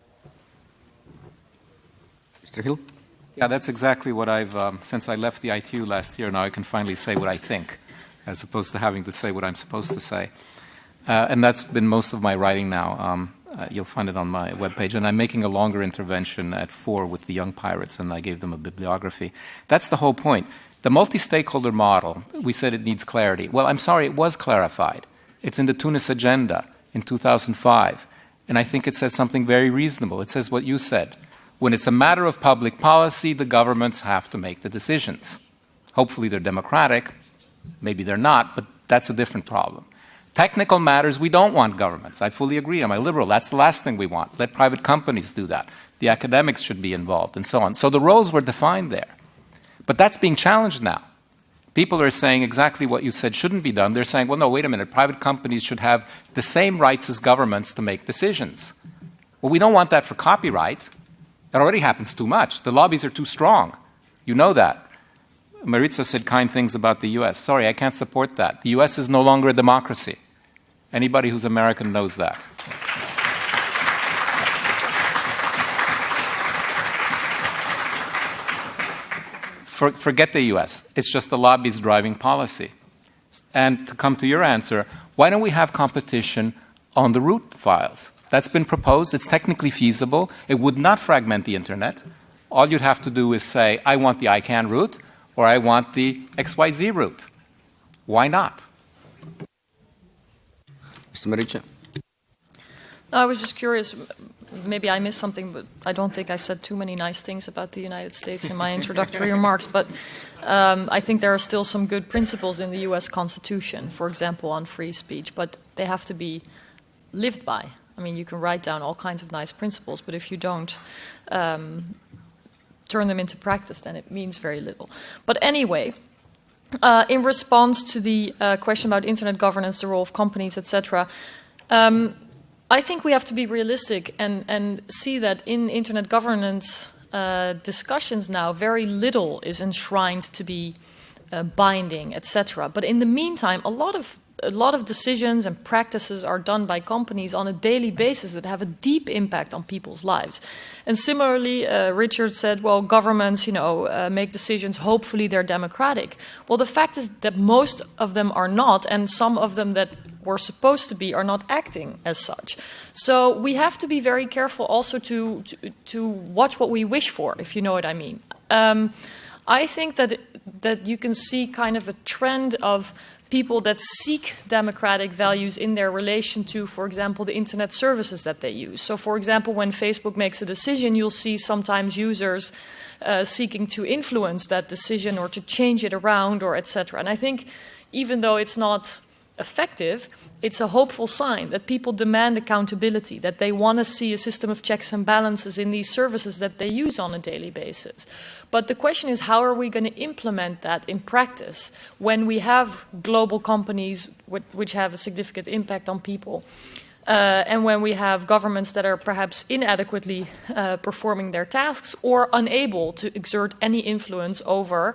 Mr. Hill? Yeah, that's exactly what I've, um, since I left the ITU last year, now I can finally say what I think. as opposed to having to say what I'm supposed to say. Uh, and that's been most of my writing now. Um, uh, you'll find it on my webpage. And I'm making a longer intervention at four with the young pirates, and I gave them a bibliography. That's the whole point. The multi stakeholder model, we said it needs clarity. Well, I'm sorry, it was clarified. It's in the Tunis agenda in 2005. And I think it says something very reasonable. It says what you said. When it's a matter of public policy, the governments have to make the decisions. Hopefully, they're democratic. Maybe they're not, but that's a different problem. Technical matters, we don't want governments. I fully agree. I'm a liberal. That's the last thing we want. Let private companies do that. The academics should be involved, and so on. So the roles were defined there. But that's being challenged now. People are saying exactly what you said shouldn't be done. They're saying, well, no, wait a minute, private companies should have the same rights as governments to make decisions. Well, we don't want that for copyright. It already happens too much. The lobbies are too strong. You know that. Marietje said kind things about the US. Sorry, I can't support that. The US is no longer a democracy. Anybody who's American knows that. For, forget the US. It's just the lobbies driving policy. And to come to your answer, why don't we have competition on the root files? That's been proposed. It's technically feasible. It would not fragment the internet. All you'd have to do is say, I want the ICANN root or I want the XYZ root. Why not? Mr. Marietje. I was just curious maybe I missed something, but I don't think I said too many nice things about the United States in my [laughs] introductory remarks. But um, I think there are still some good principles in the U.S. Constitution, for example, on free speech, but they have to be lived by. I mean, you can write down all kinds of nice principles, but if you don't um, turn them into practice, then it means very little. But anyway, uh, in response to the uh, question about internet governance, the role of companies, etc., um, I think we have to be realistic and, and see that in internet governance uh, discussions now, very little is enshrined to be uh, binding, etc. But in the meantime, a lot of a lot of decisions and practices are done by companies on a daily basis that have a deep impact on people's lives. And similarly, uh, Richard said, well, governments, you know, uh, make decisions, hopefully they're democratic. Well, the fact is that most of them are not, and some of them that were supposed to be are not acting as such. So we have to be very careful also to, to, to watch what we wish for, if you know what I mean. Um, I think that, that you can see kind of a trend of people that seek democratic values in their relation to, for example, the internet services that they use. So, for example, when Facebook makes a decision, you'll see sometimes users uh, seeking to influence that decision or to change it around or etc. And I think even though it's not effective, it's a hopeful sign that people demand accountability, that they want to see a system of checks and balances in these services that they use on a daily basis. But the question is, how are we going to implement that in practice when we have global companies which have a significant impact on people? Uh, and when we have governments that are perhaps inadequately uh, performing their tasks or unable to exert any influence over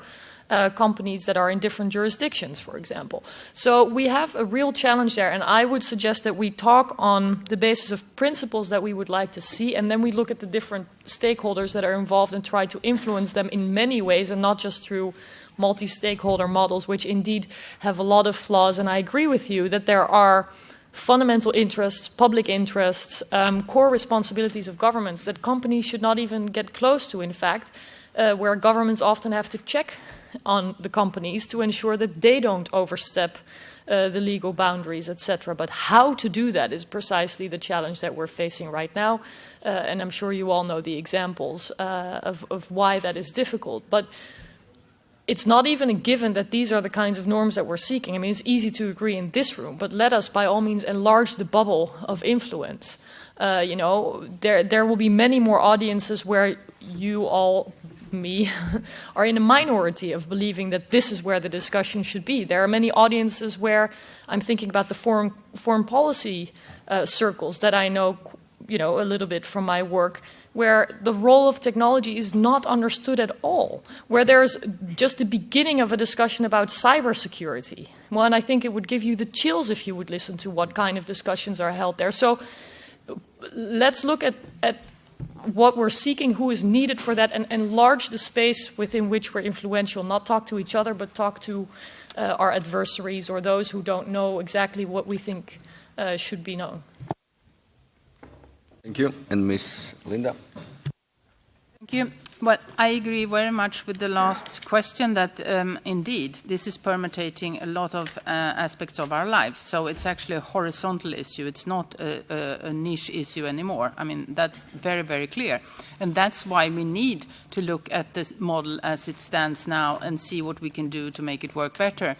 uh, companies that are in different jurisdictions, for example. So we have a real challenge there, and I would suggest that we talk on the basis of principles that we would like to see, and then we look at the different stakeholders that are involved and try to influence them in many ways, and not just through multi stakeholder models, which indeed have a lot of flaws. And I agree with you that there are fundamental interests, public interests, um, core responsibilities of governments that companies should not even get close to, in fact, uh, where governments often have to check on the companies to ensure that they don't overstep uh, the legal boundaries, etc. But how to do that is precisely the challenge that we're facing right now. Uh, and I'm sure you all know the examples uh, of, of why that is difficult. But it's not even a given that these are the kinds of norms that we're seeking. I mean, it's easy to agree in this room, but let us, by all means, enlarge the bubble of influence. Uh, you know, there there will be many more audiences where you all me [laughs] are in a minority of believing that this is where the discussion should be. There are many audiences where I'm thinking about the foreign, foreign policy uh, circles that I know, you know, a little bit from my work, where the role of technology is not understood at all, where there's just the beginning of a discussion about cybersecurity. Well, and I think it would give you the chills if you would listen to what kind of discussions are held there. So let's look at, at what we're seeking, who is needed for that, and enlarge the space within which we're influential. Not talk to each other, but talk to uh, our adversaries or those who don't know exactly what we think uh, should be known. Thank you. And Ms. Linda? Thank you. Well, I agree very much with the last question that um, indeed this is permutating a lot of uh, aspects of our lives. So it's actually a horizontal issue. It's not a, a, a, niche issue anymore. I mean, that's very, very clear. And that's why we need to look at this model as it stands now and see what we can do to make it work better.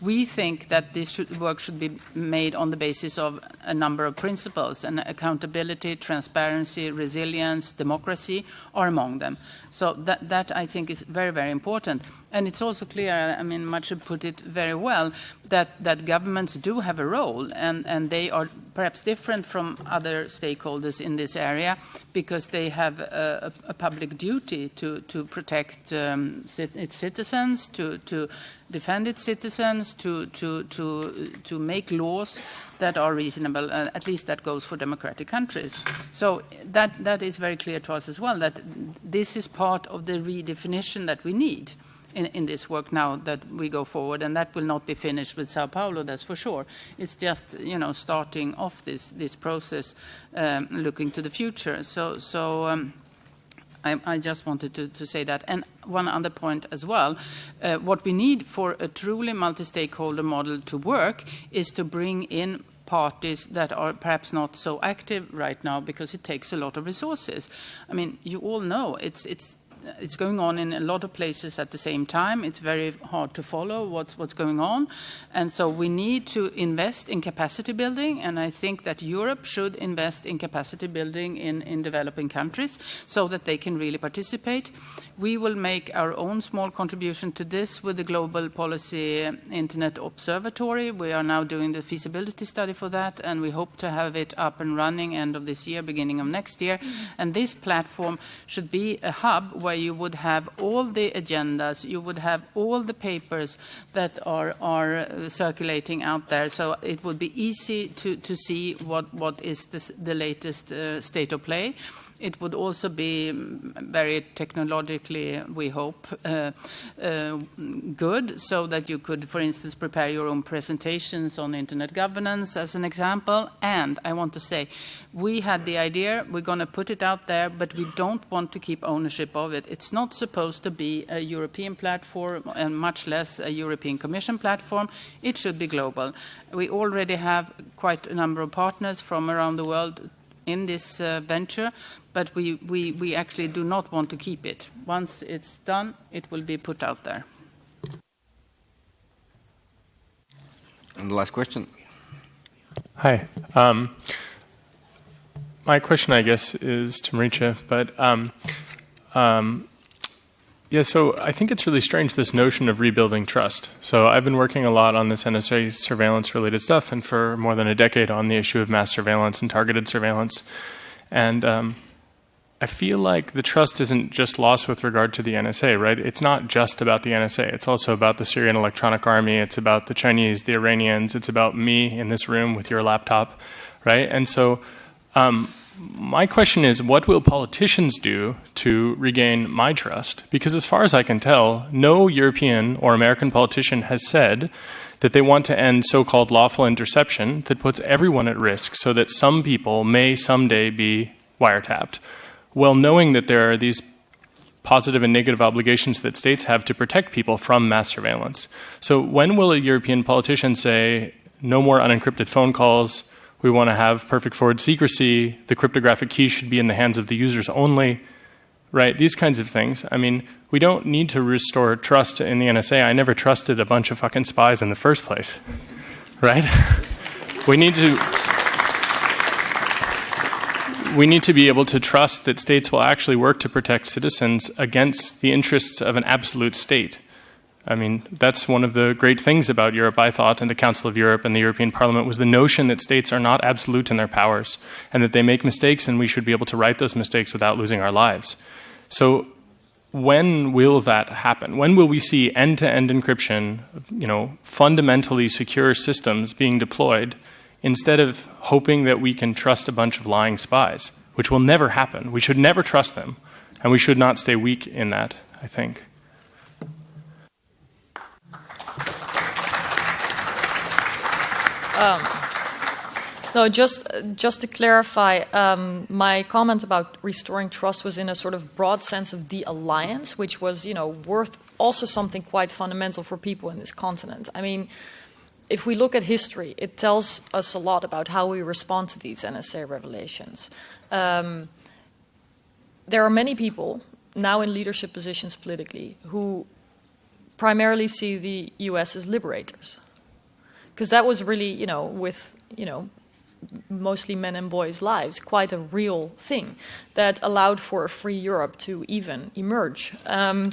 We think that this should, work should be made on the basis of a number of principles, and accountability, transparency, resilience, democracy are among them. So that, that I think is very, very important. And it's also clear, I mean, Marietje put it very well, that, that governments do have a role, and, and they are perhaps different from other stakeholders in this area because they have a, a public duty to, to protect um, its citizens, to, to defend its citizens, to, to, to, to make laws that are reasonable. Uh, at least that goes for democratic countries. So that, that is very clear to us as well, that this is part of the redefinition that we need in, in this work now that we go forward, and that will not be finished with Sao Paulo, that's for sure. It's just, you know, starting off this, this process, um, looking to the future. So, so um, I, I, just wanted to, to, say that. And one other point as well, uh, what we need for a truly multi-stakeholder model to work is to bring in parties that are perhaps not so active right now because it takes a lot of resources. I mean, you all know it's, it's it's going on in a lot of places at the same time. It's very hard to follow what's, what's going on. And so we need to invest in capacity building, and I think that Europe should invest in capacity building in, in developing countries so that they can really participate. We will make our own small contribution to this with the Global Policy Internet Observatory. We are now doing the feasibility study for that, and we hope to have it up and running end of this year, beginning of next year. Mm-hmm. And this platform should be a hub where you would have all the agendas, you would have all the papers that are, are uh, circulating out there. So it would be easy to, to see what, what is the, the latest uh, state of play. It would also be very technologically, we hope, uh, uh, good, so that you could, for instance, prepare your own presentations on internet governance as an example. And I want to say, we had the idea, we're going to put it out there, but we don't want to keep ownership of it. It's not supposed to be a European platform and much less a European Commission platform. It should be global. We already have quite a number of partners from around the world in this uh, venture, but we, we, we actually do not want to keep it. Once it's done, it will be put out there. And the last question. Hi. Um, my question, I guess, is to Marietje, but um, um, yeah, so I think it's really strange this notion of rebuilding trust. So I've been working a lot on this NSA surveillance related stuff, and for more than a decade on the issue of mass surveillance and targeted surveillance. And um, I feel like the trust isn't just lost with regard to the NSA, right? It's not just about the NSA. It's also about the Syrian Electronic Army. It's about the Chinese, the Iranians. It's about me in this room with your laptop, right? And so, um, my question is what will politicians do to regain my trust? Because, as far as I can tell, no European or American politician has said that they want to end so called lawful interception that puts everyone at risk so that some people may someday be wiretapped well knowing that there are these positive and negative obligations that states have to protect people from mass surveillance. So when will a European politician say, no more unencrypted phone calls, we want to have perfect forward secrecy, the cryptographic key should be in the hands of the users only, right? These kinds of things. I mean, we don't need to restore trust in the NSA. I never trusted a bunch of fucking spies in the first place, right? [laughs] we need to we need to be able to trust that states will actually work to protect citizens against the interests of an absolute state. I mean, that's one of the great things about Europe, I thought, and the Council of Europe and the European Parliament was the notion that states are not absolute in their powers and that they make mistakes and we should be able to right those mistakes without losing our lives. So, when will that happen? When will we see end to end encryption, you know, fundamentally secure systems being deployed instead of hoping that we can trust a bunch of lying spies, which will never happen. We should never trust them, and we should not stay weak in that, I think. Um, no, just just to clarify, um, my comment about restoring trust was in a sort of broad sense of the alliance, which was, you know, worth also something quite fundamental for people in this continent. I mean, if we look at history, it tells us a lot about how we respond to these NSA revelations. Um, there are many people now in leadership positions politically who primarily see the US as liberators. Because that was really, you know, with, you know, mostly men and boys' lives, quite a real thing that allowed for a free Europe to even emerge. Um,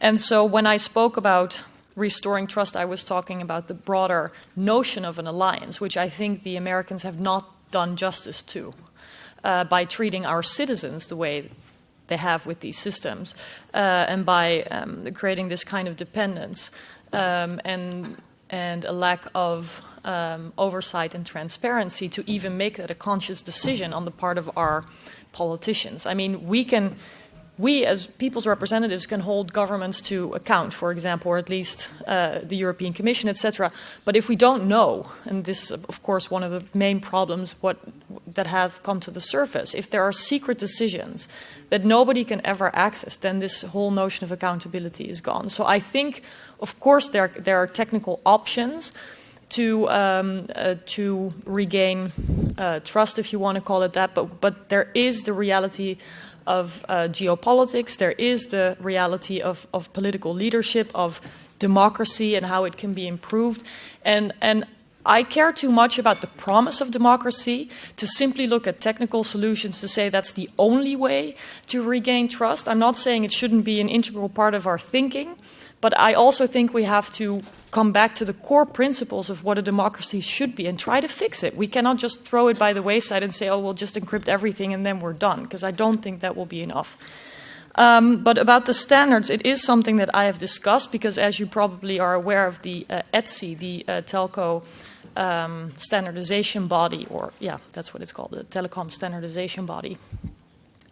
and so when I spoke about restoring trust, I was talking about the broader notion of an alliance, which I think the Americans have not done justice to uh, by treating our citizens the way they have with these systems uh, and by um, creating this kind of dependence um, and, and a lack of um, oversight and transparency to even make that a conscious decision on the part of our politicians. I mean, we can, we as people's representatives can hold governments to account, for example, or at least uh, the European Commission, etc. But if we don't know, and this is of course one of the main problems what, that have come to the surface, if there are secret decisions that nobody can ever access, then this whole notion of accountability is gone. So I think, of course, there, there are technical options to um, uh, to regain uh, trust, if you want to call it that. But but there is the reality of uh, geopolitics. There is the reality of of political leadership, of democracy, and how it can be improved. And and I care too much about the promise of democracy to simply look at technical solutions to say that's the only way to regain trust. I'm not saying it shouldn't be an integral part of our thinking, but I also think we have to come back to the core principles of what a democracy should be and try to fix it. We cannot just throw it by the wayside and say, oh, we'll just encrypt everything and then we're done, because I don't think that will be enough. Um, but about the standards, it is something that I have discussed because, as you probably are aware of, the uh, ETSI, the uh, telco um, standardization body, or yeah, that's what it's called, the telecom standardization body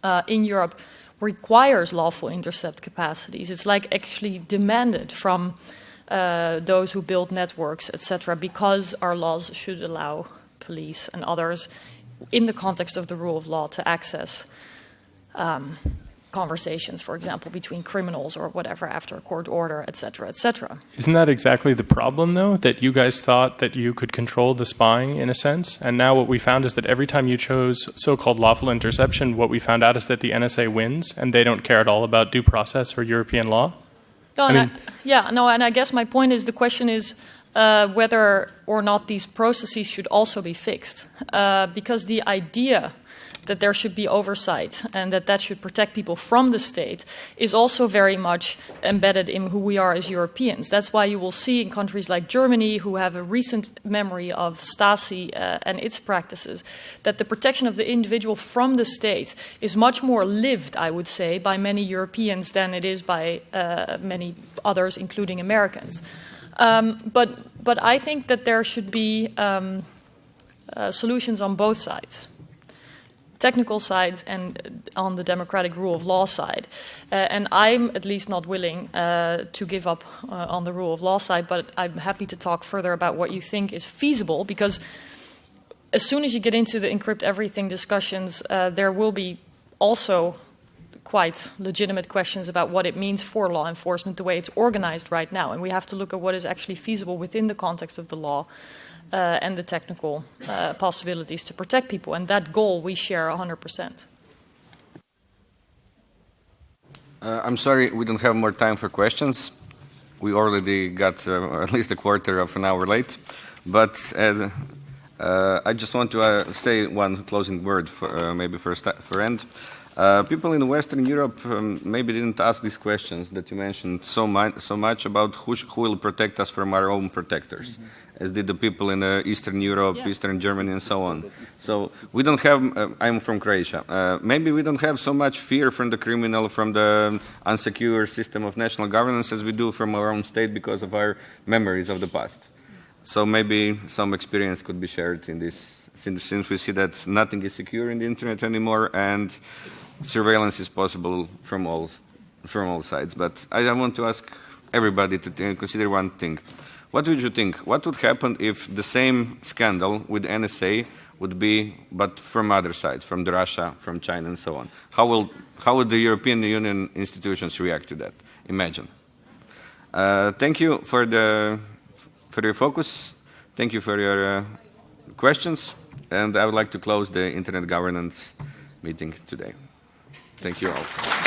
uh, in Europe, requires lawful intercept capacities. It's like actually demanded from uh, those who build networks, etc., because our laws should allow police and others, in the context of the rule of law, to access um, conversations, for example, between criminals or whatever after a court order, etc., etc. Isn't that exactly the problem, though? That you guys thought that you could control the spying in a sense, and now what we found is that every time you chose so-called lawful interception, what we found out is that the NSA wins, and they don't care at all about due process or European law. No, I mean, I, yeah, no, and I guess my point is the question is uh, whether or not these processes should also be fixed, uh, because the idea that there should be oversight and that that should protect people from the state is also very much embedded in who we are as Europeans. That's why you will see in countries like Germany, who have a recent memory of Stasi uh, and its practices, that the protection of the individual from the state is much more lived, I would say, by many Europeans than it is by uh, many others, including Americans. Um, but, but I think that there should be um, uh, solutions on both sides technical side and on the democratic rule of law side. Uh, and I'm at least not willing uh, to give up uh, on the rule of law side, but I'm happy to talk further about what you think is feasible because as soon as you get into the encrypt everything discussions, uh, there will be also quite legitimate questions about what it means for law enforcement the way it's organized right now. And we have to look at what is actually feasible within the context of the law uh, and the technical uh, possibilities to protect people. And that goal we share 100%. Uh, I'm sorry, we don't have more time for questions. We already got uh, [laughs] at least a quarter of an hour late. But uh, uh, I just want to say one closing word, for, maybe for, for end. Uh, people in Western Europe um, maybe didn't ask these questions that you mentioned so, so much about who, who, will protect us from our own protectors. Mm -hmm as did the people in uh, Eastern Europe, yeah. Eastern Germany, and so on. So we don't have, uh, I'm from Croatia, uh, maybe we don't have so much fear from the criminal, from the unsecure system of national governance as we do from our own state because of our memories of the past. So maybe some experience could be shared in this, since, since we see that nothing is secure in the internet anymore and surveillance is possible from all, from all sides. But I, I want to ask everybody to consider one thing What would you think? What would happen if the same scandal with NSA would be, but from other sides, from Russia, from China, and so on? How, will, how would the European Union institutions react to that? Imagine. Uh, thank you for, the, for your focus. Thank you for your uh, questions. And I would like to close the Internet governance meeting today. Thank you all.